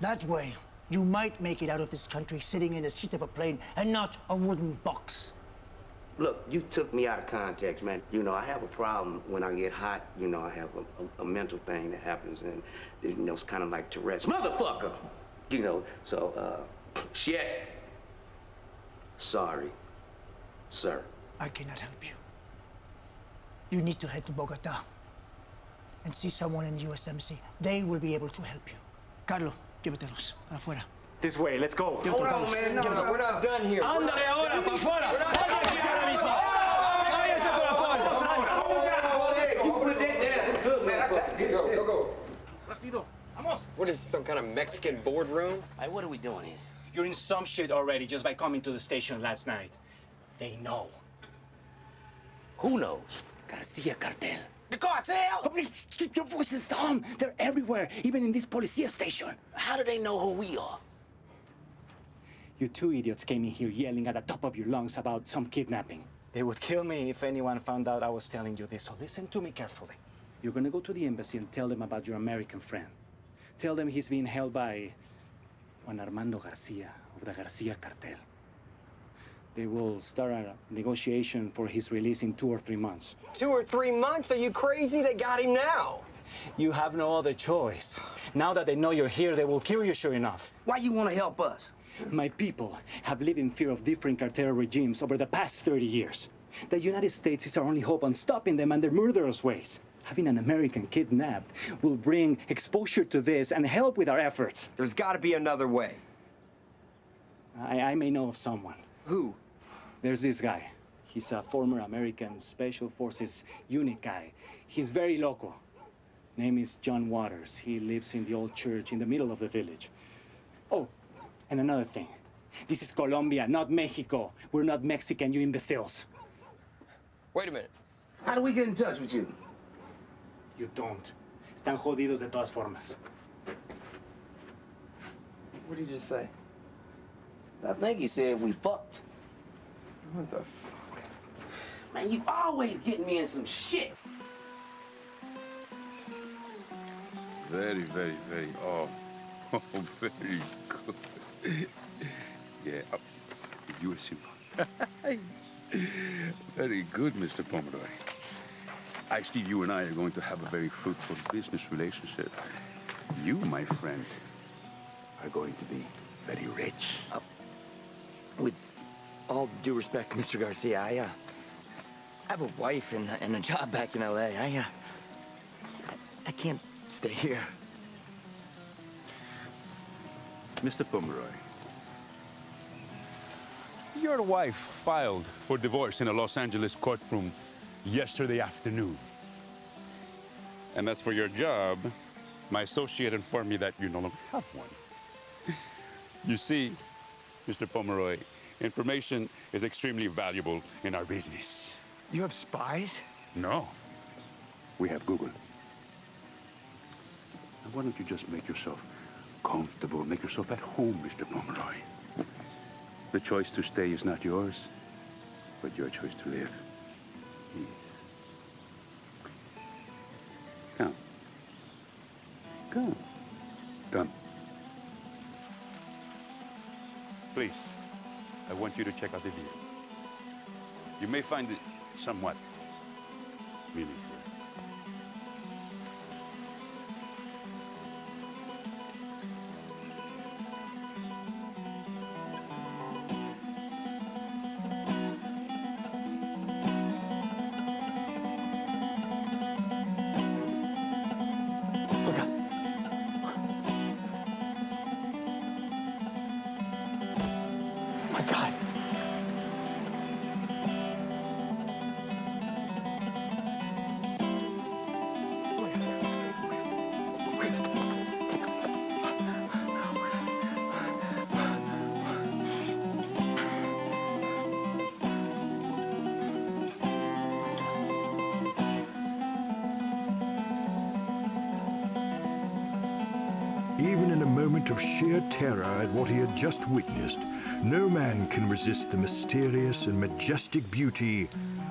That way, you might make it out of this country sitting in the seat of a plane and not a wooden box. Look, you took me out of context, man. You know, I have a problem when I get hot. You know, I have a, a, a mental thing that happens, and you know, it's kind of like Tourette's. Motherfucker! You know, so, uh, shit. Sorry, sir. I cannot help you. You need to head to Bogota and see someone in the USMC. They will be able to help you. Carlo, llévatelos. Para afuera. This way, let's go. Hold on, man. No, no, we're not done here. Ándale ahora, para afuera. Salga aquí ahora mismo. Váyase por afuera. You put that down. It's good, man. I got this. Go, go, go. Rápido. Vamos. What is this, some kind of Mexican boardroom? Hey, what are we doing here? You're in some shit already just by coming to the station last night. They know. Who knows? Garcia Cartel. The cartel? Please, Keep your voices down. They're everywhere, even in this policia station. How do they know who we are? You two idiots came in here yelling at the top of your lungs about some kidnapping. They would kill me if anyone found out I was telling you this, so listen to me carefully. You're gonna go to the embassy and tell them about your American friend. Tell them he's being held by Juan Armando Garcia of the Garcia Cartel. They will start a negotiation for his release in two or three months. Two or three months? Are you crazy? They got him now. You have no other choice. Now that they know you're here, they will kill you sure enough. Why you want to help us? My people have lived in fear of different cartel regimes over the past 30 years. The United States is our only hope on stopping them and their murderous ways. Having an American kidnapped will bring exposure to this and help with our efforts. There's got to be another way. I, I may know of someone. Who? There's this guy. He's a former American Special Forces unit guy. He's very local. Name is John Waters. He lives in the old church in the middle of the village. Oh, and another thing. This is Colombia, not Mexico. We're not Mexican, you imbeciles. Wait a minute. How do we get in touch with you? You don't. Están jodidos de todas formas. What did you just say? I think he said we fucked. What the fuck? Man, you always getting me in some shit. Very, very, very. Oh, oh very good. yeah, uh, you were simple. very good, Mr. Pomeroy. I see you and I are going to have a very fruitful business relationship. You, my friend, are going to be very rich. Uh, with all due respect, Mr. Garcia, I, uh, I have a wife and, and a job back in L.A. I, uh, I, I can't stay here. Mr. Pomeroy, Your wife filed for divorce in a Los Angeles courtroom yesterday afternoon. And as for your job, my associate informed me that you no longer have one. You see, Mr. Pomeroy, information is extremely valuable in our business. You have spies? No. We have Google. Now, why don't you just make yourself comfortable, make yourself at home, Mr. Pomeroy? The choice to stay is not yours, but your choice to live. Yes. Come. Come. Come. Please, I want you to check out the view. You may find it somewhat meaningful. Had just witnessed, no man can resist the mysterious and majestic beauty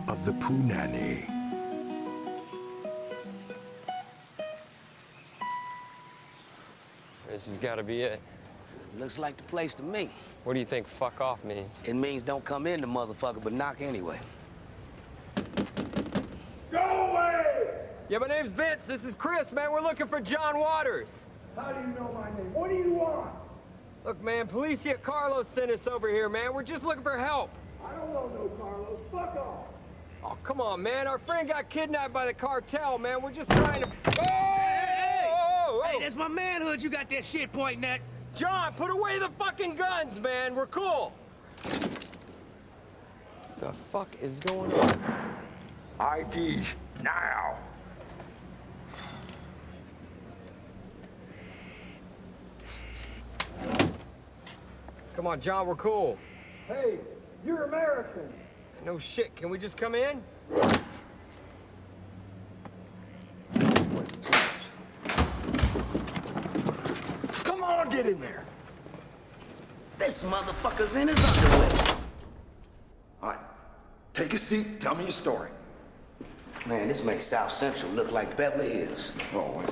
of the Punani. This has got to be it. Looks like the place to me. What do you think fuck off means? It means don't come in the motherfucker, but knock anyway. Go away! Yeah, my name's Vince. This is Chris, man. We're looking for John Waters. How do you know my name? What do you want? Look, man, Policia Carlos sent us over here, man. We're just looking for help. I don't know no Carlos. Fuck off. Oh, come on, man. Our friend got kidnapped by the cartel, man. We're just trying to... Oh! oh, Hey, that's my manhood you got that shit pointing at. John, put away the fucking guns, man. We're cool. The fuck is going on? ID now. Come on, John, we're cool. Hey, you're American. No shit. Can we just come in? Come on, get in there. This motherfucker's in his underwear. All right, take a seat. Tell me your story. Man, this makes South Central look like Beverly Hills. Oh, wait.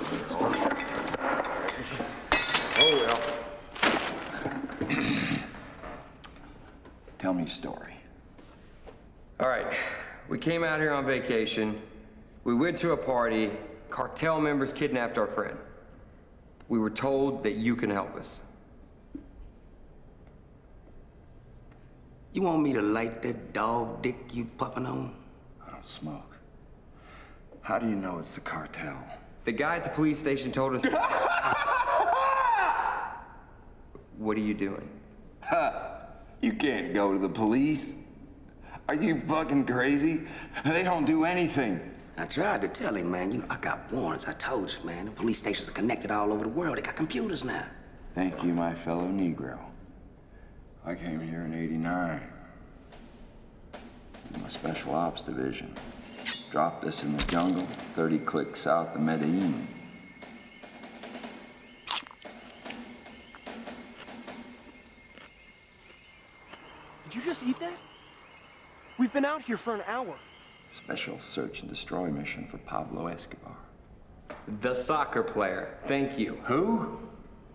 Oh, well. Story. All right. We came out here on vacation. We went to a party. Cartel members kidnapped our friend. We were told that you can help us. You want me to light that dog dick you puffing on? I don't smoke. How do you know it's the cartel? The guy at the police station told us. what are you doing? You can't go to the police. Are you fucking crazy? They don't do anything. I tried to tell him, man. You I got warrants. I told you, man. The police stations are connected all over the world. They got computers now. Thank you, my fellow Negro. I came here in 89. In my Special Ops Division. Dropped us in the jungle, 30 clicks south of Medellin. You just eat that? We've been out here for an hour. Special search and destroy mission for Pablo Escobar. The soccer player. Thank you. Who?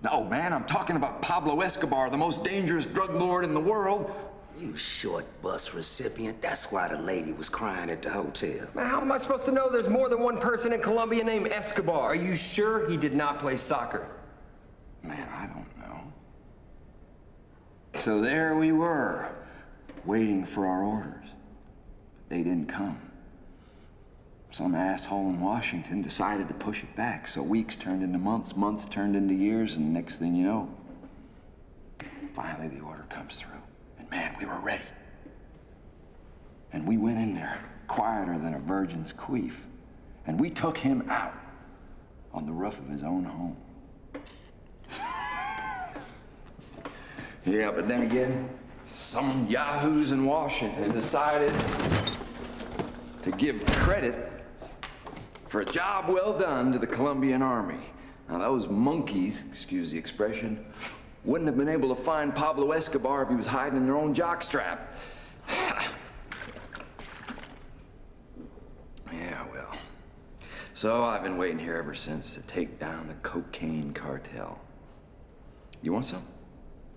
No, man, I'm talking about Pablo Escobar, the most dangerous drug lord in the world. You short bus recipient. That's why the lady was crying at the hotel. Man, how am I supposed to know there's more than one person in Colombia named Escobar? Are you sure he did not play soccer? Man, I don't know. So there we were, waiting for our orders. But they didn't come. Some asshole in Washington decided to push it back, so weeks turned into months, months turned into years, and the next thing you know, finally the order comes through. And man, we were ready. And we went in there, quieter than a virgin's queef, and we took him out on the roof of his own home. Yeah, but then again, some yahoos in Washington decided to give credit for a job well done to the Colombian Army. Now, those monkeys, excuse the expression, wouldn't have been able to find Pablo Escobar if he was hiding in their own jockstrap. yeah, well. So I've been waiting here ever since to take down the cocaine cartel. You want some?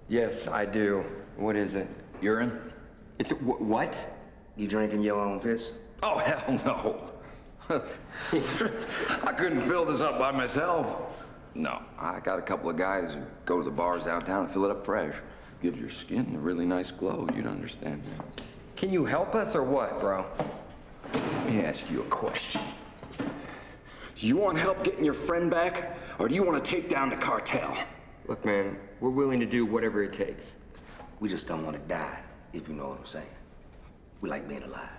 Yes, I do. What is it? Urine? It's wh- what? You drinking your own piss? Oh, hell no. I couldn't fill this up by myself. No, I got a couple of guys who go to the bars downtown and fill it up fresh. Gives your skin a really nice glow. You'd understand that. Can you help us or what, bro? Let me ask you a question. You want help getting your friend back, or do you want to take down the cartel? Look, man, we're willing to do whatever it takes. We just don't want to die, if you know what I'm saying. We like being alive.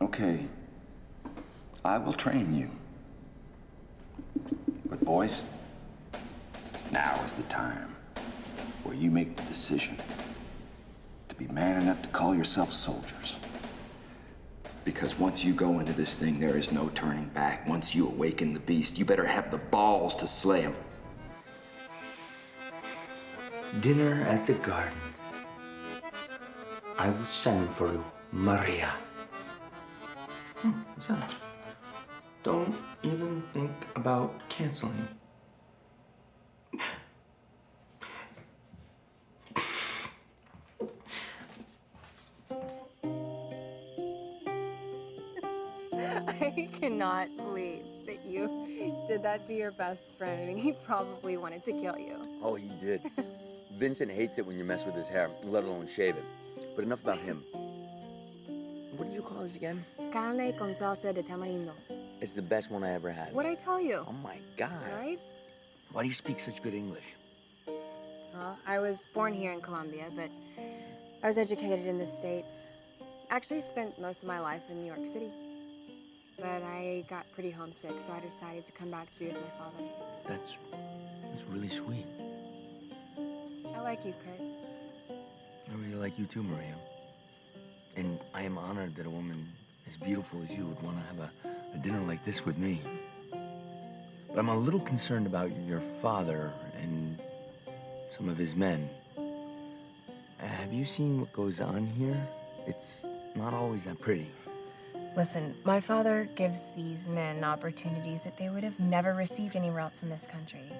Okay. I will train you. But boys, now is the time where you make the decision to be man enough to call yourself soldiers. Because once you go into this thing, there is no turning back. Once you awaken the beast, you better have the balls to slay him. Dinner at the garden. I will send for you, Maria. Hmm, what's that? Don't even think about canceling. I cannot believe that you did that to your best friend. I mean, he probably wanted to kill you. Oh, he did. Vincent hates it when you mess with his hair, let alone shave it. But enough about him. What did you call this again? Carne con salsa de tamarindo. It's the best one I ever had. What'd I tell you? Oh my God. Right? Why do you speak such good English? Well, I was born here in Colombia, but I was educated in the States. Actually spent most of my life in New York City. But I got pretty homesick, so I decided to come back to be with my father. That's that's really sweet. I like you, Kurt. I really like you too, Maria. And I am honored that a woman as beautiful as you would want to have a, a dinner like this with me. But I'm a little concerned about your father and some of his men. Have you seen what goes on here? It's not always that pretty. Listen, my father gives these men opportunities that they would have never received anywhere else in this country.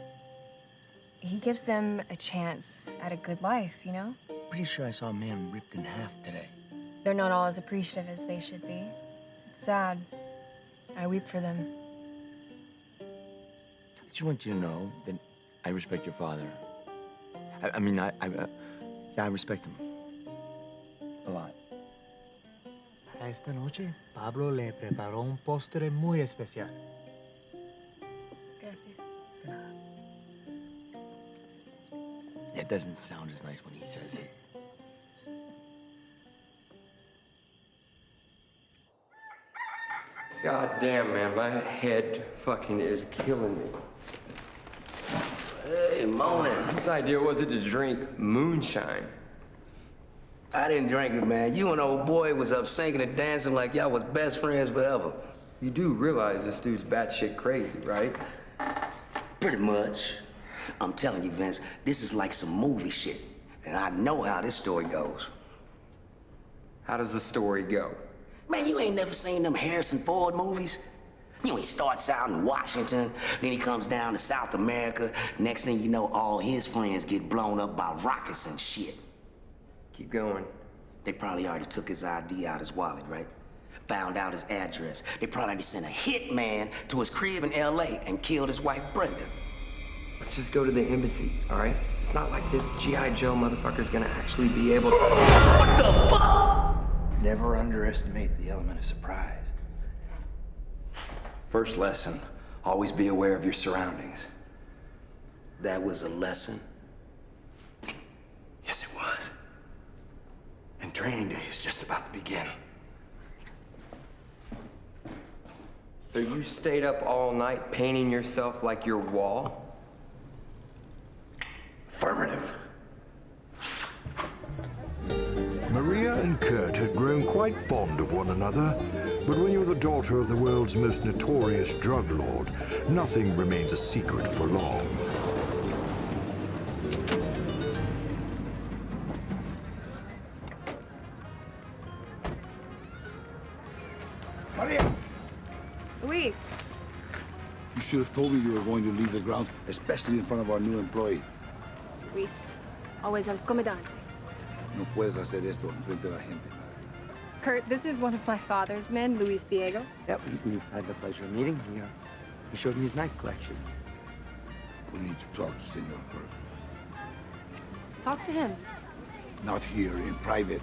He gives them a chance at a good life, you know? Pretty sure I saw a man ripped in half today. They're not all as appreciative as they should be. It's sad. I weep for them. I just want you to know that I respect your father. I, I mean, I, I, uh, yeah, I respect him. A lot. Para esta noche, Pablo le preparó un postre muy especial. It doesn't sound as nice when he says it. God damn, man, my head fucking is killing me. Hey, morning. Whose idea was it to drink moonshine? I didn't drink it, man. You and old boy was up singing and dancing like y'all was best friends forever. You do realize this dude's batshit crazy, right? Pretty much. I'm telling you, Vince, this is like some movie shit. And I know how this story goes. How does the story go? Man, you ain't never seen them Harrison Ford movies? You know, he starts out in Washington, then he comes down to South America. Next thing you know, all his friends get blown up by rockets and shit. Keep going. They probably already took his ID out his wallet, right? Found out his address. They probably sent a hitman to his crib in L.A. and killed his wife, Brenda. Let's just go to the embassy, all right? It's not like this G.I. Joe motherfucker's gonna actually be able to. What the fuck? Never underestimate the element of surprise. First lesson, always be aware of your surroundings. That was a lesson? Yes, it was. And training day is just about to begin. So you stayed up all night painting yourself like your wall? Affirmative. Maria and Kurt had grown quite fond of one another, but when you're the daughter of the world's most notorious drug lord, nothing remains a secret for long. Maria! Luis, You should have told me you were going to leave the grounds, especially in front of our new employee. Luis, always el comandante. No puedes hacer esto en frente de la gente. Kurt, this is one of my father's men, Luis Diego. Yep, we- we've had the pleasure of meeting. He, uh, he showed me his knife collection. We need to talk to Senor Kurt. Talk to him. Not here, in private.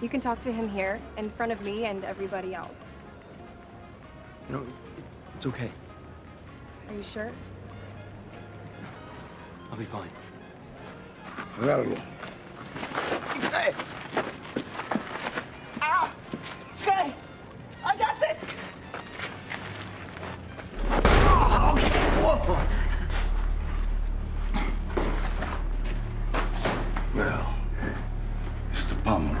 You can talk to him here, in front of me and everybody else. You know, it's okay. Are you sure? I'll be fine. Agárralo. Hey! Ah! Okay! I got this! Oh, okay. Whoa! Well, Mr. Pomeroy,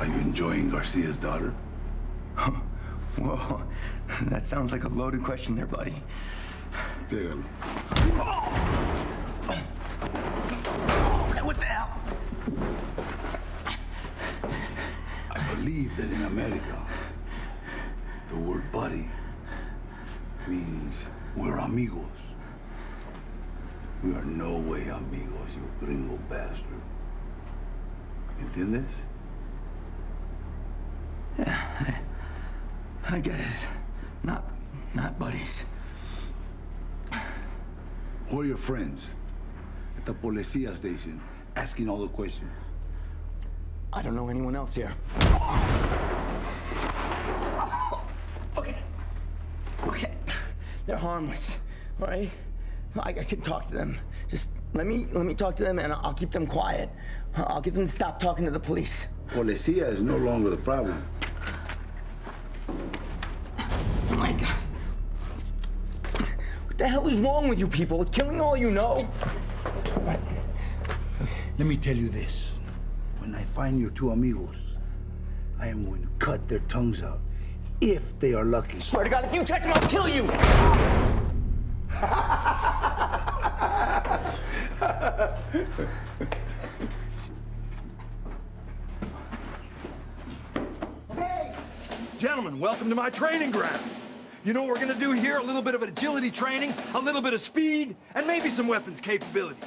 are you enjoying Garcia's daughter? Whoa, that sounds like a loaded question there, buddy. Pégalo. That in America, the word buddy means we're amigos. We are no way amigos, you gringo bastard. ¿Entiendes? Yeah, I, I get it. Not, not buddies. Who are your friends? At the policia station, asking all the questions. I don't know anyone else here. Okay. Okay. They're harmless. All right? I, I can talk to them. Just let me let me talk to them and I'll keep them quiet. I'll get them to stop talking to the police. Policia is no longer the problem. Oh my god. What the hell is wrong with you people? It's killing all you know. Let me tell you this. When I find your two amigos, I am going to cut their tongues out. If they are lucky. Swear to God, if you touch them, I'll kill you! Gentlemen, welcome to my training ground. You know what we're gonna do here? A little bit of agility training, a little bit of speed, and maybe some weapons capability.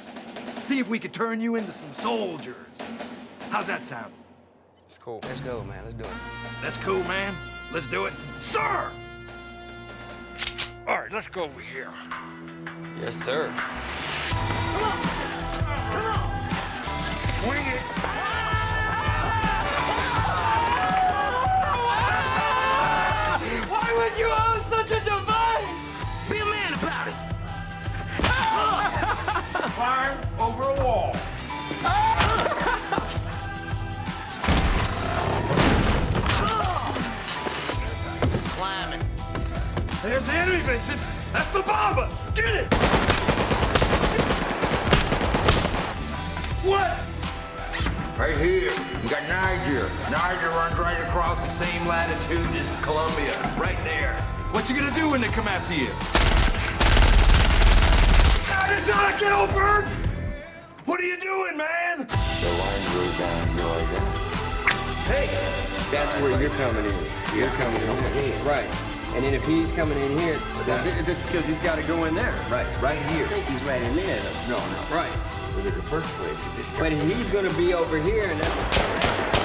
See if we could turn you into some soldiers. How's that sound? It's cool. Let's go, man. Let's do it. That's cool, man. Let's do it. Sir! All right, let's go over here. Yes, sir. Come on. Come on! Wing it. Why would you own such a device? Be a man about it. Fire over a wall. Climbing. There's the enemy, Vincent. That's the bomber. Get it. What? Right here, we got Niger. Niger runs right across the same latitude as Colombia. Right there. What you gonna do when they come after you? That is not a kettle bird! What are you doing, man? The line goes down here like that. Hey! That's where you're coming in. You're coming in here. Right. And then if he's coming in here, because he's got to go in there. Right, right here. I think he's right in there. No, no. Right. Look at the first place. But he's going to be over here, and that's...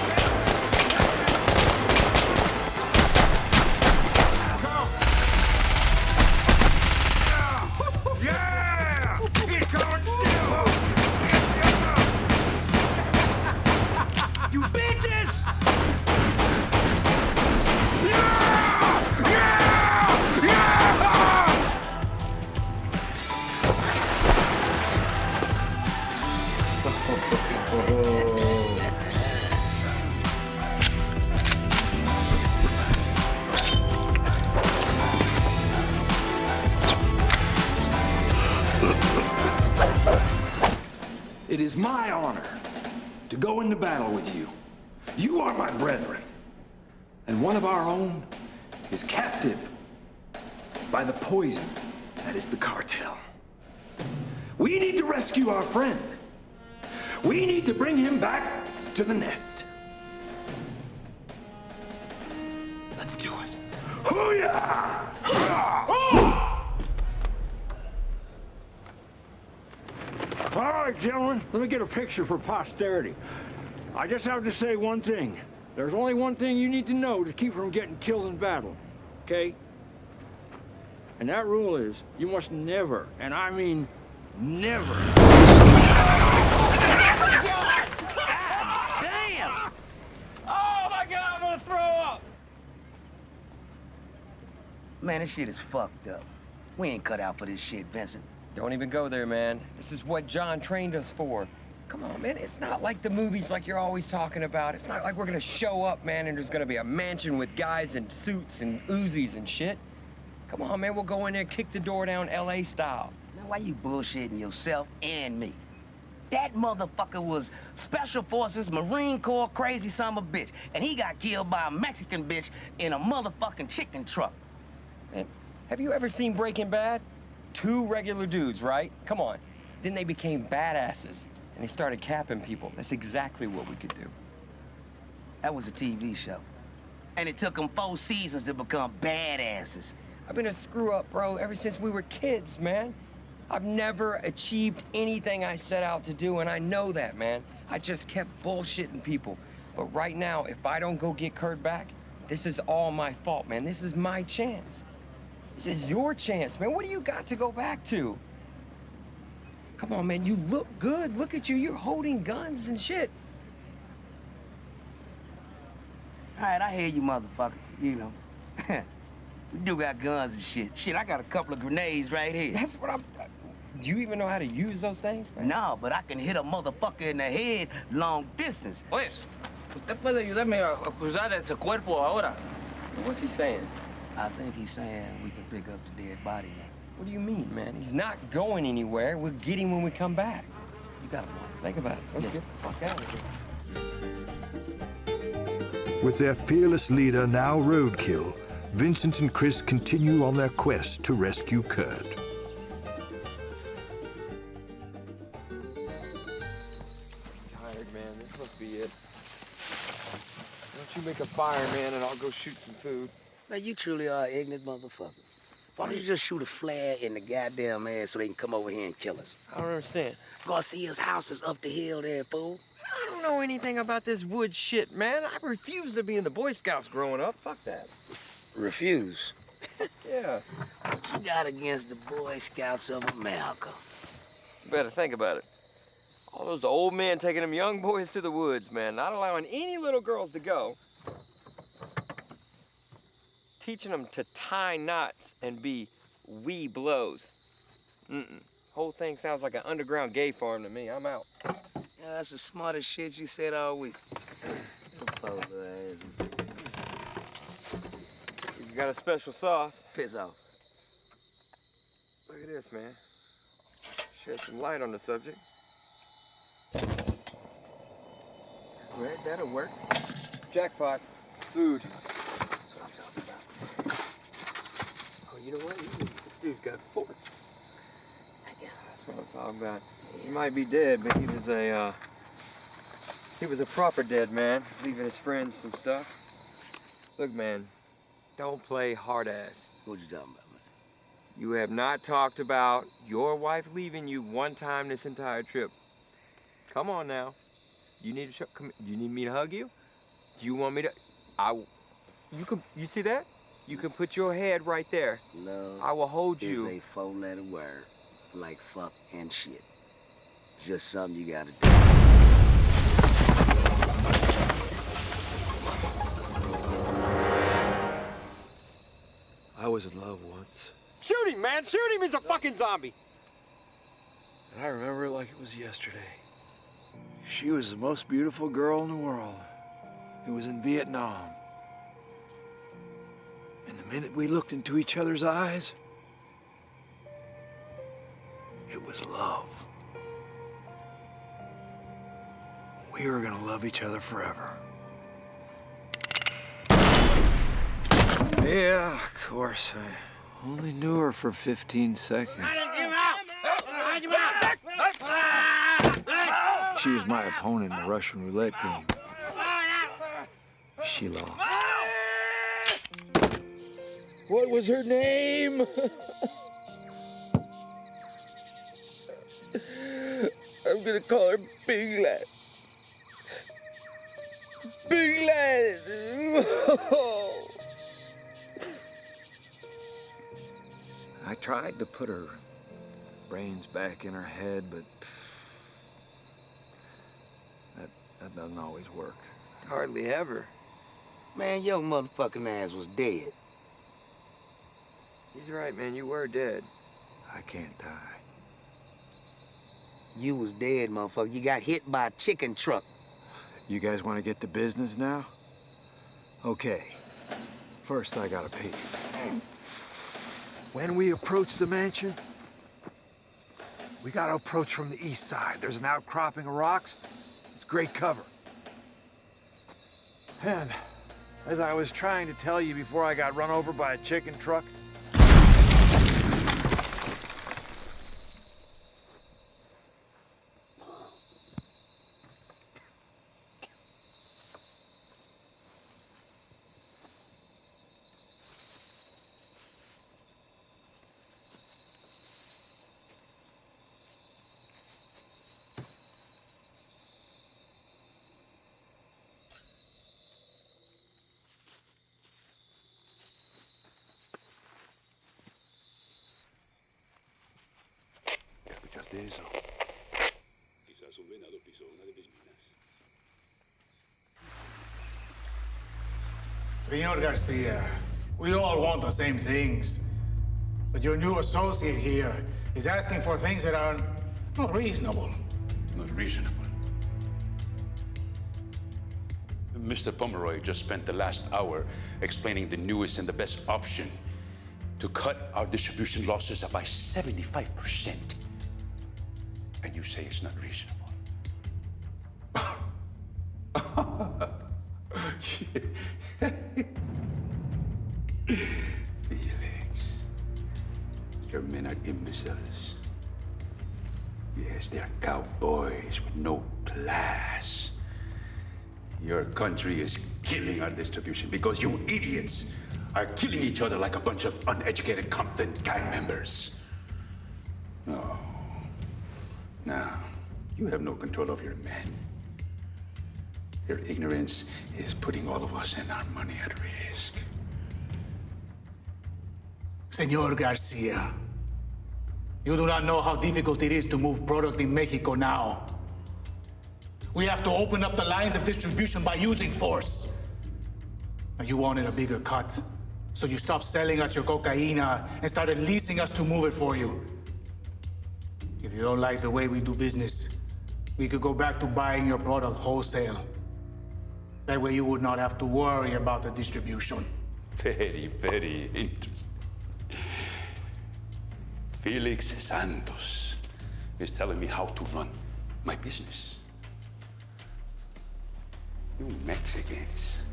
picture for posterity. I just have to say one thing. There's only one thing you need to know to keep from getting killed in battle, okay? And that rule is you must never, and I mean never, Damn! Oh my god, I'm gonna throw up! Man, this shit is fucked up. We ain't cut out for this shit, Vincent. Don't even go there, man. This is what John trained us for. Come on, man. It's not like the movies like you're always talking about. It's not like we're gonna show up, man, and there's gonna be a mansion with guys in suits and Uzis and shit. Come on, man. We'll go in there, and kick the door down LA style. Now, why you bullshitting yourself and me? That motherfucker was Special Forces, Marine Corps, crazy son of a bitch. And he got killed by a Mexican bitch in a motherfucking chicken truck. Man, have you ever seen Breaking Bad? Two regular dudes, right? Come on. Then they became badasses, and they started capping people. That's exactly what we could do. That was a TV show. And it took them four seasons to become badasses. I've been a screw up, bro, ever since we were kids, man. I've never achieved anything I set out to do, and I know that, man. I just kept bullshitting people. But right now, if I don't go get Kurt back, this is all my fault, man. This is my chance. This is your chance, man. What do you got to go back to? Come on, man. You look good. Look at you. You're holding guns and shit. All right, I hear you, motherfucker. You know. we do got guns and shit. Shit, I got a couple of grenades right here. That's what I'm... Uh, do you even know how to use those things, man? No, but I can hit a motherfucker in the head long distance. Pues, usted puede ayudarme a a cruzar ese cuerpo ahora. What's he saying? I think he's saying we can pick up the dead body now. What do you mean, man? He's not going anywhere. We'll get him when we come back. You got him. Think about it. Let's Yeah. get the fuck out of here. With their fearless leader now roadkill, Vincent and Chris continue on their quest to rescue Kurt. Tired, man. This must be it. Don't you make a fire, man, and I'll go shoot some food. Man, you truly are an ignorant motherfucker. Why don't you just shoot a flare in the goddamn ass so they can come over here and kill us? I don't understand. Garcia's house is up the hill there, fool. I don't know anything about this wood shit, man. I refused to be in the Boy Scouts growing up. Fuck that. Refuse. Yeah. What you got against the Boy Scouts of America? You better think about it. All those old men taking them young boys to the woods, man. Not allowing any little girls to go. Teaching them to tie knots and be Webelos. Mm-mm. Whole thing sounds like an underground gay farm to me. I'm out. Yeah, that's the smartest shit you said all week. You got a special sauce. Piss off. Look at this, man. Shed some light on the subject. Well, that'll work. Jackpot. Food. That's what I'm talking about. Oh, you know what? This dude's got forks. That's what I'm talking about. He might be dead, but he was a, uh, he was a proper dead man, leaving his friends some stuff. Look, man, don't play hard ass. What you talking about, man? You have not talked about your wife leaving you one time this entire trip. Come on now. You need to show, come, you need me to hug you? Do you want me to? I. w- You can. You see that? You can put your head right there. Love I will hold is you. a four-letter word, like fuck and shit. Just something you gotta do. I was in love once, Shoot him, man! Shoot him! He's a fucking zombie. and I remember it like it was yesterday. She was the most beautiful girl in the world. It was in Vietnam. And the minute we looked into each other's eyes, it was love. We were gonna love each other forever. Yeah, of course. I only knew her for 15 seconds. She was my opponent in the Russian roulette game. She lost. What was her name? I'm gonna call her Big Lad. Big Lad. I tried to put her brains back in her head, but that, that doesn't always work. Hardly ever. Man, your motherfucking ass was dead. He's right, man. You were dead. I can't die. You was dead, motherfucker. You got hit by a chicken truck. You guys want to get to business now? Okay. First, I gotta pee. When we approach the mansion, we gotta approach from the east side. There's an outcropping of rocks. It's great cover. And as I was trying to tell you before I got run over by a chicken truck, más de eso. Quizás un venado pisó una de mis minas. Senor Garcia, we all want the same things. But your new associate here is asking for things that are not reasonable. Not reasonable. Mr. Pomeroy just spent the last hour explaining the newest and the best option to cut our distribution losses by 75%. And you say it's not reasonable. Felix, your men are imbeciles. Yes, they are cowboys with no class. Your country is killing our distribution because you idiots are killing each other like a bunch of uneducated Compton gang members. No. Now, you have no control of your men. Your ignorance is putting all of us and our money at risk. Senor Garcia, you do not know how difficult it is to move product in Mexico now. We have to open up the lines of distribution by using force. And you wanted a bigger cut. So you stopped selling us your cocaina and started leasing us to move it for you. If you don't like the way we do business, we could go back to buying your product wholesale. That way you would not have to worry about the distribution. Very, very interesting. Felix Santos is telling me how to run my business. You Mexicans,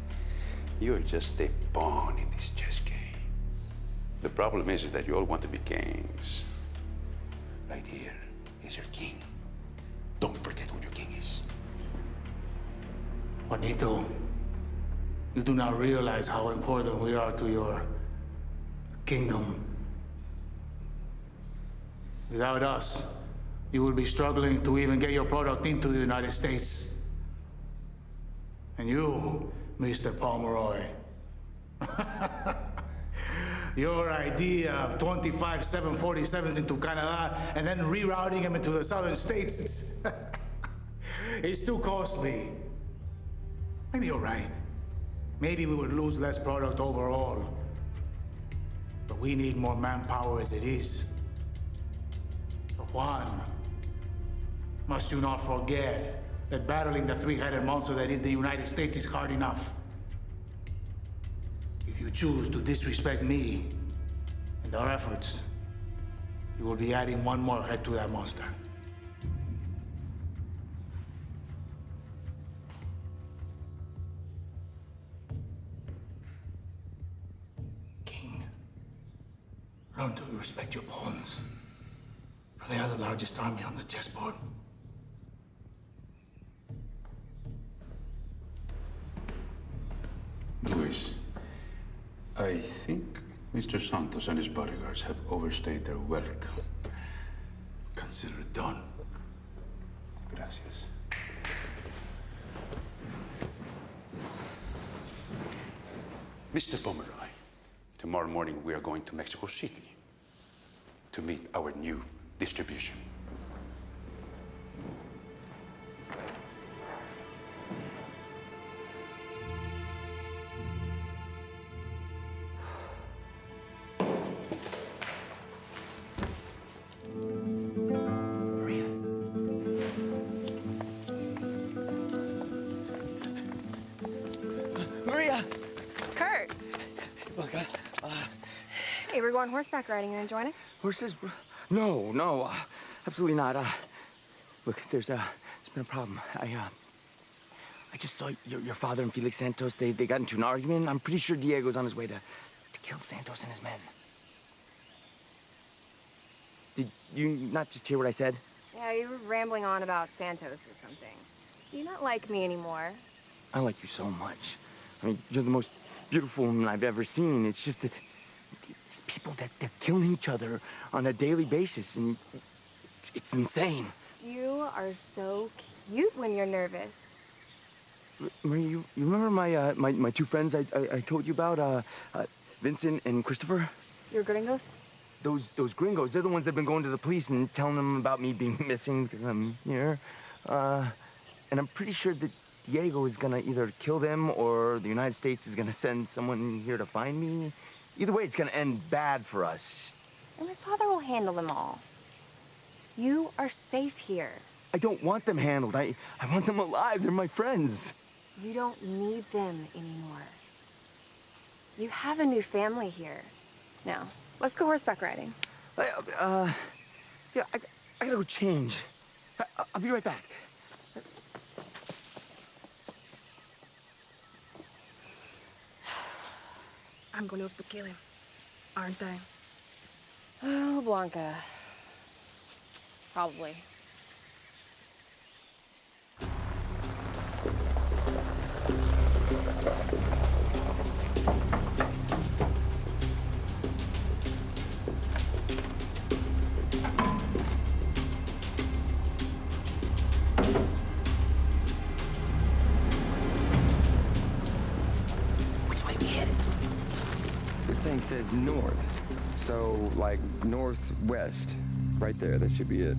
you're just a pawn in this chess game. The problem is, is that you all want to be kings. Right here is your king. Don't forget who your king is. Juanito, you do not realize how important we are to your kingdom. Without us, you will be struggling to even get your product into the United States. And you, Mr. Pomeroy, your idea of 25 747s into Canada and then rerouting them into the southern states, it's, it's too costly. Maybe you're right. Maybe we would lose less product overall. But we need more manpower as it is. But Juan, must you not forget that battling the three-headed monster that is the United States is hard enough. You choose to disrespect me and our efforts, you will be adding one more head to that monster. King, learn to respect your pawns, for they are the largest army on the chessboard. Luis, I think Mr. Santos and his bodyguards have overstayed their welcome. Consider it done. Gracias. Mr. Pomeroy, tomorrow morning we are going to Mexico City to meet our new distribution. Going horseback riding. You want to join us? horses? No, no, uh, absolutely not. Uh, look, there's a, there's been a problem. I, uh, I just saw your, your father and Felix Santos. They, they got into an argument. I'm pretty sure Diego's on his way to, to kill Santos and his men. Did you not just hear what I said? Yeah, you were rambling on about Santos or something. Do you not like me anymore? I like you so much. I mean, you're the most beautiful woman I've ever seen. It's just that these people, they're, they're killing each other on a daily basis, and it's, it's insane. You are so cute when you're nervous. Marie, you, you remember my, uh, my, my two friends I, I, I told you about, uh, uh, Vincent and Christopher? Your gringos? those those gringos, they're the ones that've been going to the police and telling them about me being missing because I'm here. Uh, and I'm pretty sure that Diego is gonna either kill them or the United States is gonna send someone here to find me. Either way, it's gonna end bad for us. And my father will handle them all. You are safe here. I don't want them handled. I, I want them alive. They're my friends. You don't need them anymore. You have a new family here. Now, let's go horseback riding. Uh, uh yeah, I, I gotta go change. I, I'll be right back. I'm gonna have to kill him, aren't I? Oh, Blanca. Probably. North. So, like, northwest. Right there, that should be it.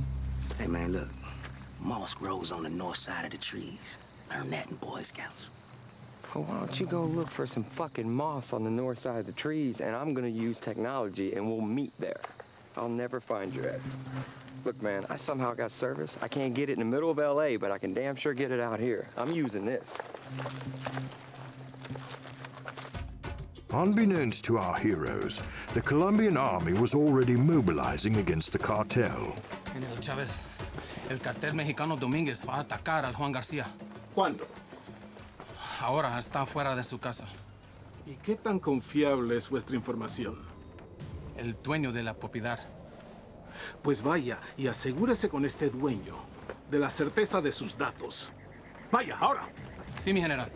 Hey, man, look. Moss grows on the north side of the trees. Learn that in Boy Scouts. Well, why don't you go look for some fucking moss on the north side of the trees, and I'm gonna use technology, and we'll meet there. I'll never find your ass. Look, man, I somehow got service. I can't get it in the middle of L.A., but I can damn sure get it out here. I'm using this. Unbeknownst to our heroes, the Colombian army was already mobilizing against the cartel. General Chávez, el cartel mexicano Domínguez va a atacar al Juan García. ¿Cuándo? Ahora está fuera de su casa. ¿Y qué tan confiable es vuestra información? El dueño de la propiedad. Pues vaya y asegúrese con este dueño de la certeza de sus datos. Vaya, ahora. Sí, mi general.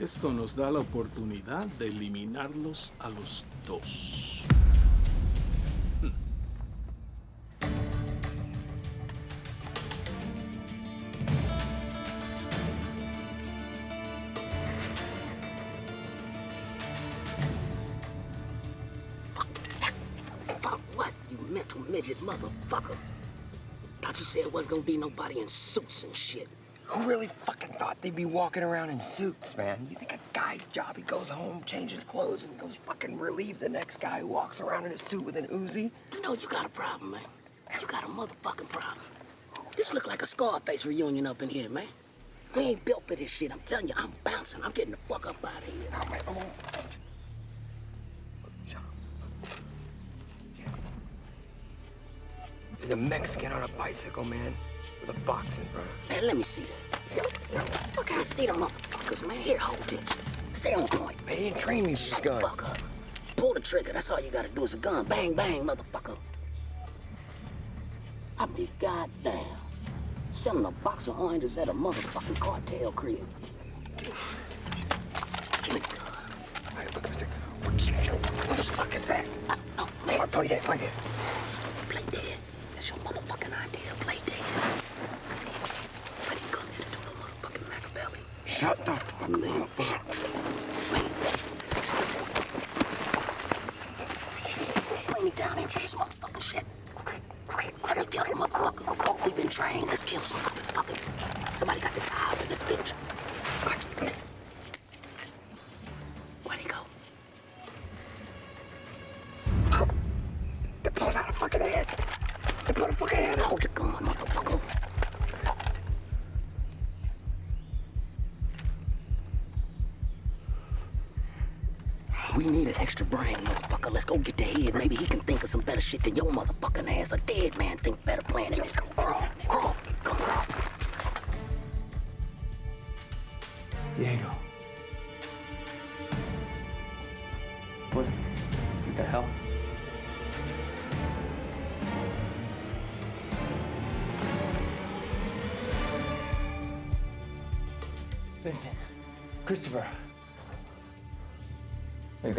Esto nos da la oportunidad de eliminarlos a los dos. Midget motherfucker? Thought you said wasn't gonna be nobody in suits and shit. Who really fucking thought they'd be walking around in suits, man? You think a guy's job, he goes home, changes clothes, and goes fucking relieve the next guy who walks around in a suit with an Uzi? You know you got a problem, man. You got a motherfucking problem. This look like a Scarface reunion up in here, man. We ain't built for this shit. I'm telling you, I'm bouncing. I'm getting the fuck up out of here. Oh, man, oh. There's a Mexican on a bicycle, man, with a box in front of him. Man, let me see that. Fuck, I see the motherfuckers, man. Here, hold this. Stay on point. Man, didn't train me Shut this gun. the fuck up. Pull the trigger. That's all you gotta do is a gun. Bang, bang, motherfucker. I be goddamn. Selling a box of oranges at a motherfucking cartel crib. Give me the gun. Hey, look. What the fuck is that? I know, man. Oh, play dead, play dead. Play dead. That's your motherfucking idea. Play dead. I didn't come here to do no motherfucking Machiavelli. Shut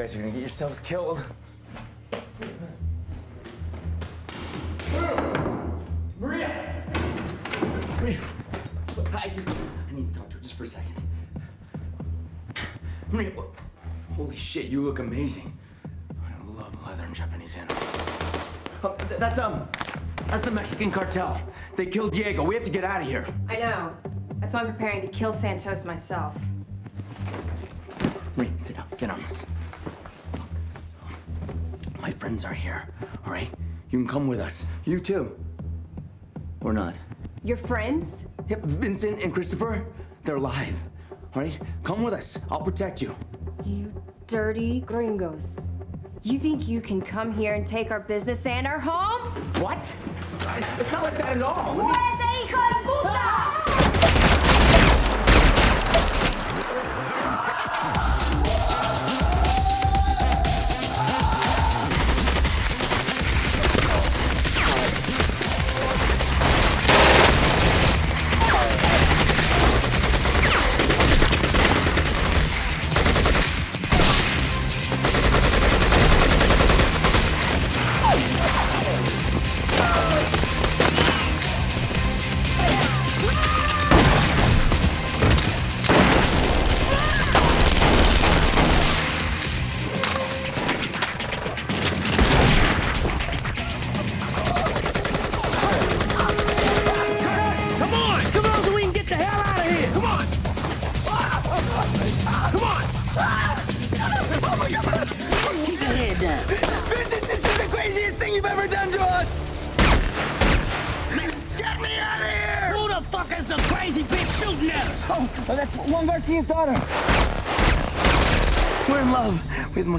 guys are gonna get yourselves killed. Maria! Maria! I just, I need to talk to her just for a second. Maria, what? Holy shit, you look amazing. I love leather and Japanese animal. Oh, th- that's um, that's the Mexican cartel. They killed Diego. We have to get out of here. I know. That's why I'm preparing to kill Santos myself. Marie, sit down. Sit down. Miss. My friends are here. All right, you can come with us. You too. Or not. Your friends? Yep, Vincent and Christopher. They're alive. All right, come with us. I'll protect you. You dirty gringos. You think you can come here and take our business and our home? What? It's not like that at all. Let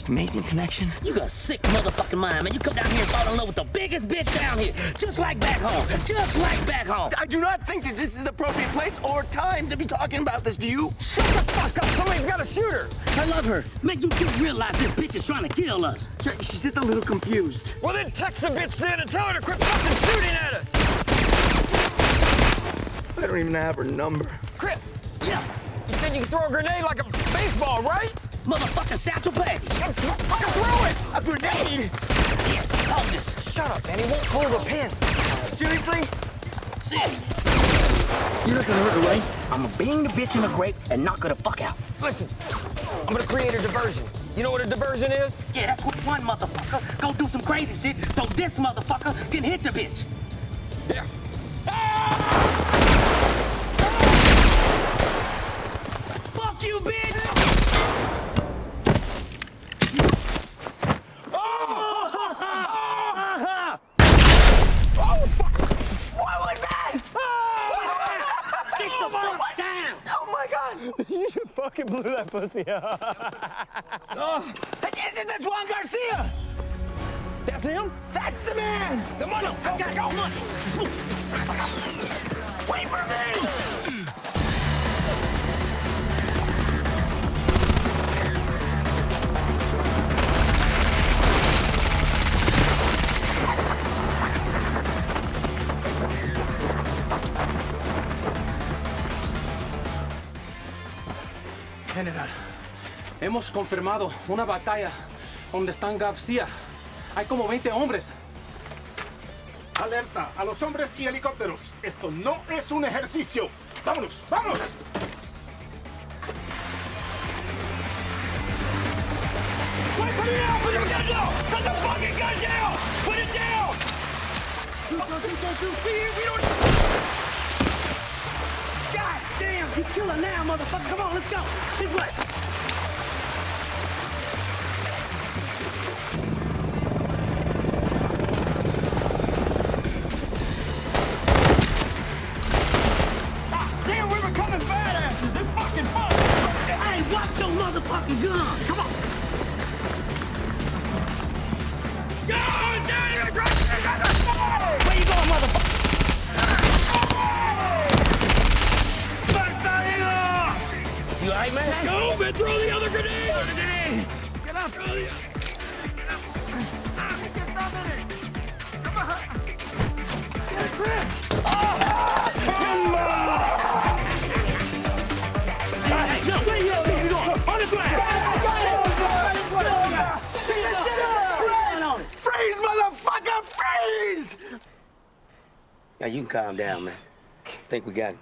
most amazing connection. You got a sick motherfucking mind, man. You come down here and fall in love with the biggest bitch down here. Just like back home. Just like back home. I do not think that this is the appropriate place or time to be talking about this. Do you? Shut the fuck up. Somebody's got to shoot her. I love her. Man, you do realize this bitch is trying to kill us. She's just a little confused. Well, then text the bitch then and tell her to quit fucking shooting at us. I don't even have her number. Chris. Yeah. You said you could throw a grenade like a baseball, right? Motherfucking satchel bag. Fucking throw it. A grenade? Yeah, hold this. Shut up, man. He won't pull the pin. Seriously? Sick. You're not gonna hurt her, right? I'm a bang the bitch in the grape and knock her the fuck out. Listen, I'm gonna create a diversion. You know what a diversion is? Yeah, that's what one motherfucker go do some crazy shit so this motherfucker can hit the bitch. Yeah. Fuck you, bitch! Oh, fuck! What was that? Get the fuck down! Oh my god! you just fucking blew confirmado una batalla donde están García. Hay como 20 hombres. Alerta a los hombres y helicópteros. Esto no es un ejercicio. Vámonos, vámonos. Wait, put it down! Put your gun down! Put the fucking gun down! Put it down! We don't... God damn! You kill her now, motherfucker! Come on, let's go! This way! Calm down, man. Think we got it.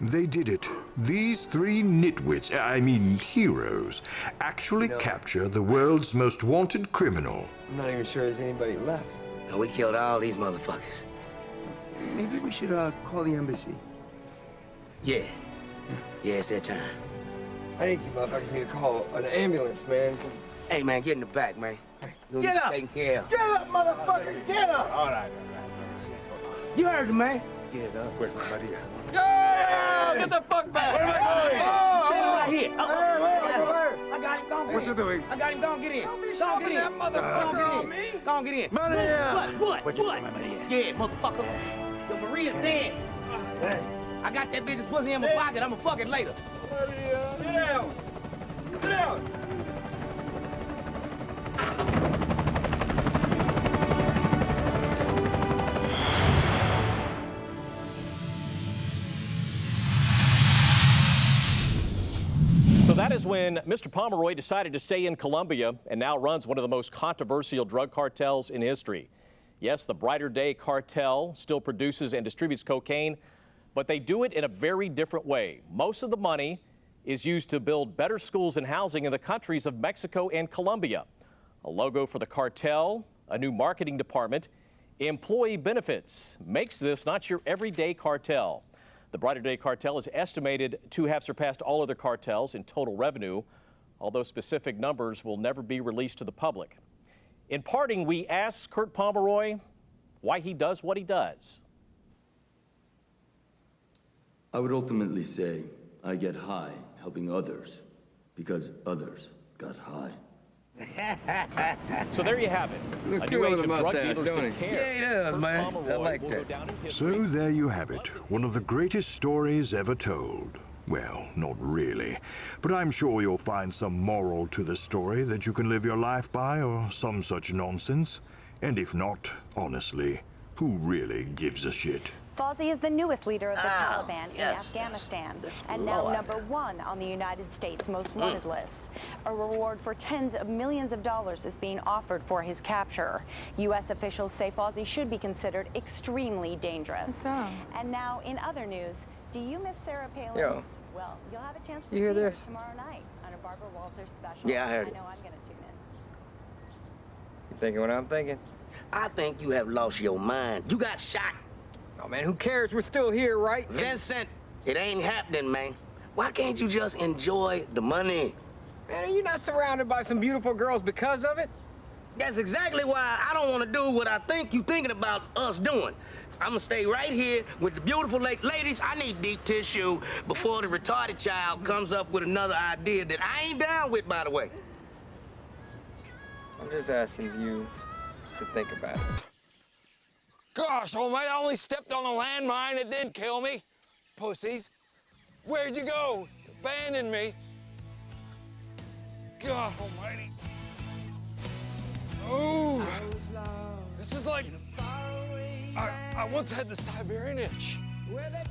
They did it. These three nitwits, I mean heroes, actually No. capture the world's most wanted criminal. I'm not even sure there's anybody left. Now, we killed all these motherfuckers. Maybe we should uh, call the embassy. Yeah. Yeah, it's that time. I think you motherfuckers need to call an ambulance, man. Hey, man, get in the back, man. You'll Get up! care. Get up, motherfucker! Get up! All right. You heard the man. Get up. Where's my buddy? Oh, get the fuck back! Where am I going? Oh, Stand oh. right here. Oh, Where, where, where, where? I got him. Go on, get What you doing? I got him. Go on, get in. Don't be Go on, get in. that motherfucker Go on on, me. get in. Go on, get in. Maria! What? What? What you What? Maria? Yeah, motherfucker. Yo, Maria's dead. Hey. I got that bitch's pussy in my pocket. I'ma fuck it later. Maria! Get out! Get out! When Mr. Pomeroy decided to stay in Colombia and now runs one of the most controversial drug cartels in history. Yes, the Brighter Day cartel still produces and distributes cocaine, but they do it in a very different way. Most of the money is used to build better schools and housing in the countries of Mexico and Colombia. A logo for the cartel, a new marketing department, employee benefits makes this not your everyday cartel. The Brighter Day cartel is estimated to have surpassed all other cartels in total revenue, although specific numbers will never be released to the public. In parting, we ask Kurt Pomeroy why he does what he does. I would ultimately say I get high helping others because others got high. So there you have it. Looks a new age of drug mustache, dealers don't that he? care. Yeah, he does, man. I Pomeroy like that. go down in history. So there you have it, one of the greatest stories ever told. Well, not really, but I'm sure you'll find some moral to the story that you can live your life by or some such nonsense. And if not, honestly, who really gives a shit? Fauzi is the newest leader of the Oh, Taliban yes, in yes. Afghanistan and now Lord. number one on the United States most mm. wanted list. A reward for tens of millions of dollars is being offered for his capture. U.S. officials say Fauzi should be considered extremely dangerous. What's? And now, in other news, do you miss Sarah Palin? Yo. Well, you'll have a chance to You hear see this? her tomorrow night on a Barbara Walters special. Yeah, I heard I it. know I'm going to tune in. You thinking what I'm thinking? I think you have lost your mind. You got shot. Oh, man, who cares? We're still here, right? Vincent, it ain't happening, man. Why can't you just enjoy the money? Man, are you not surrounded by some beautiful girls because of it? That's exactly why I don't want to do what I think you thinking about us doing. I'm gonna stay right here with the beautiful la- ladies. I need deep tissue before the retarded child comes up with another idea that I ain't down with, by the way. I'm just asking you to think about it. Gosh, oh mate, I only stepped on a landmine. It didn't kill me. Pussies. Where'd you go? Abandon me. God almighty. Oh, this is like. I, I once had the Siberian itch.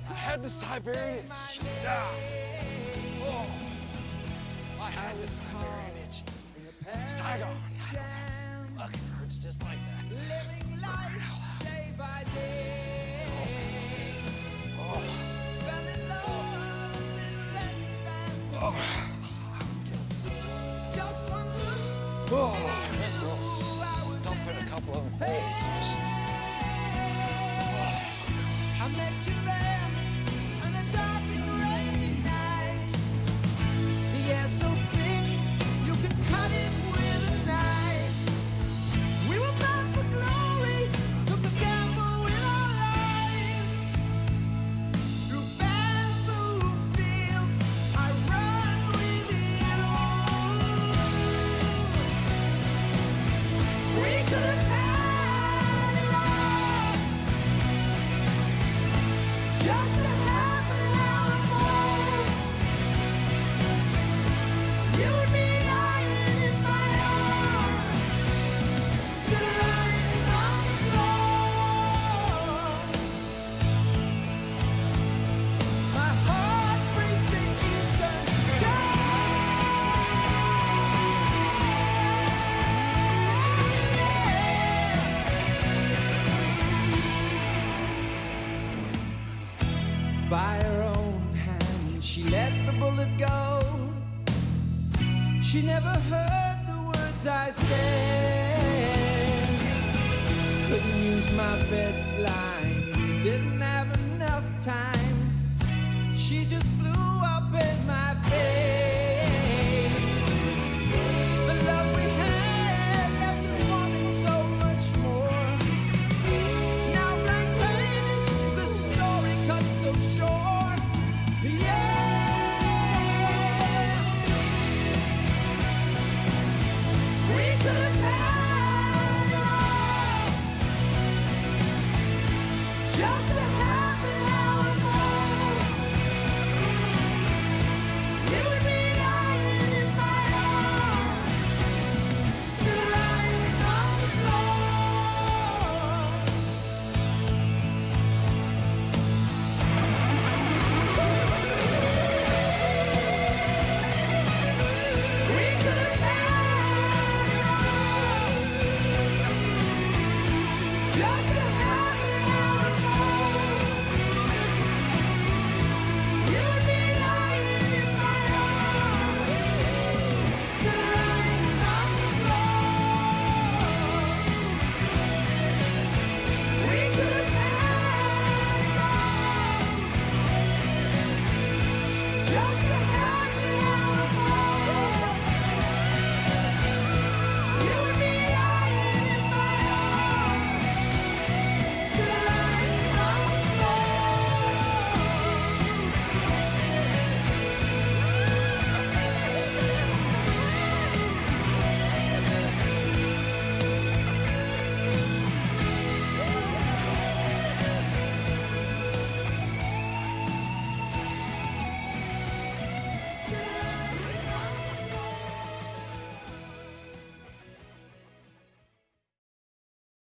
I had the Siberian itch. Ah. Oh, I had the Siberian itch. Saigon. Fucking hurts just like that. Oh. Oh, of days. I met you there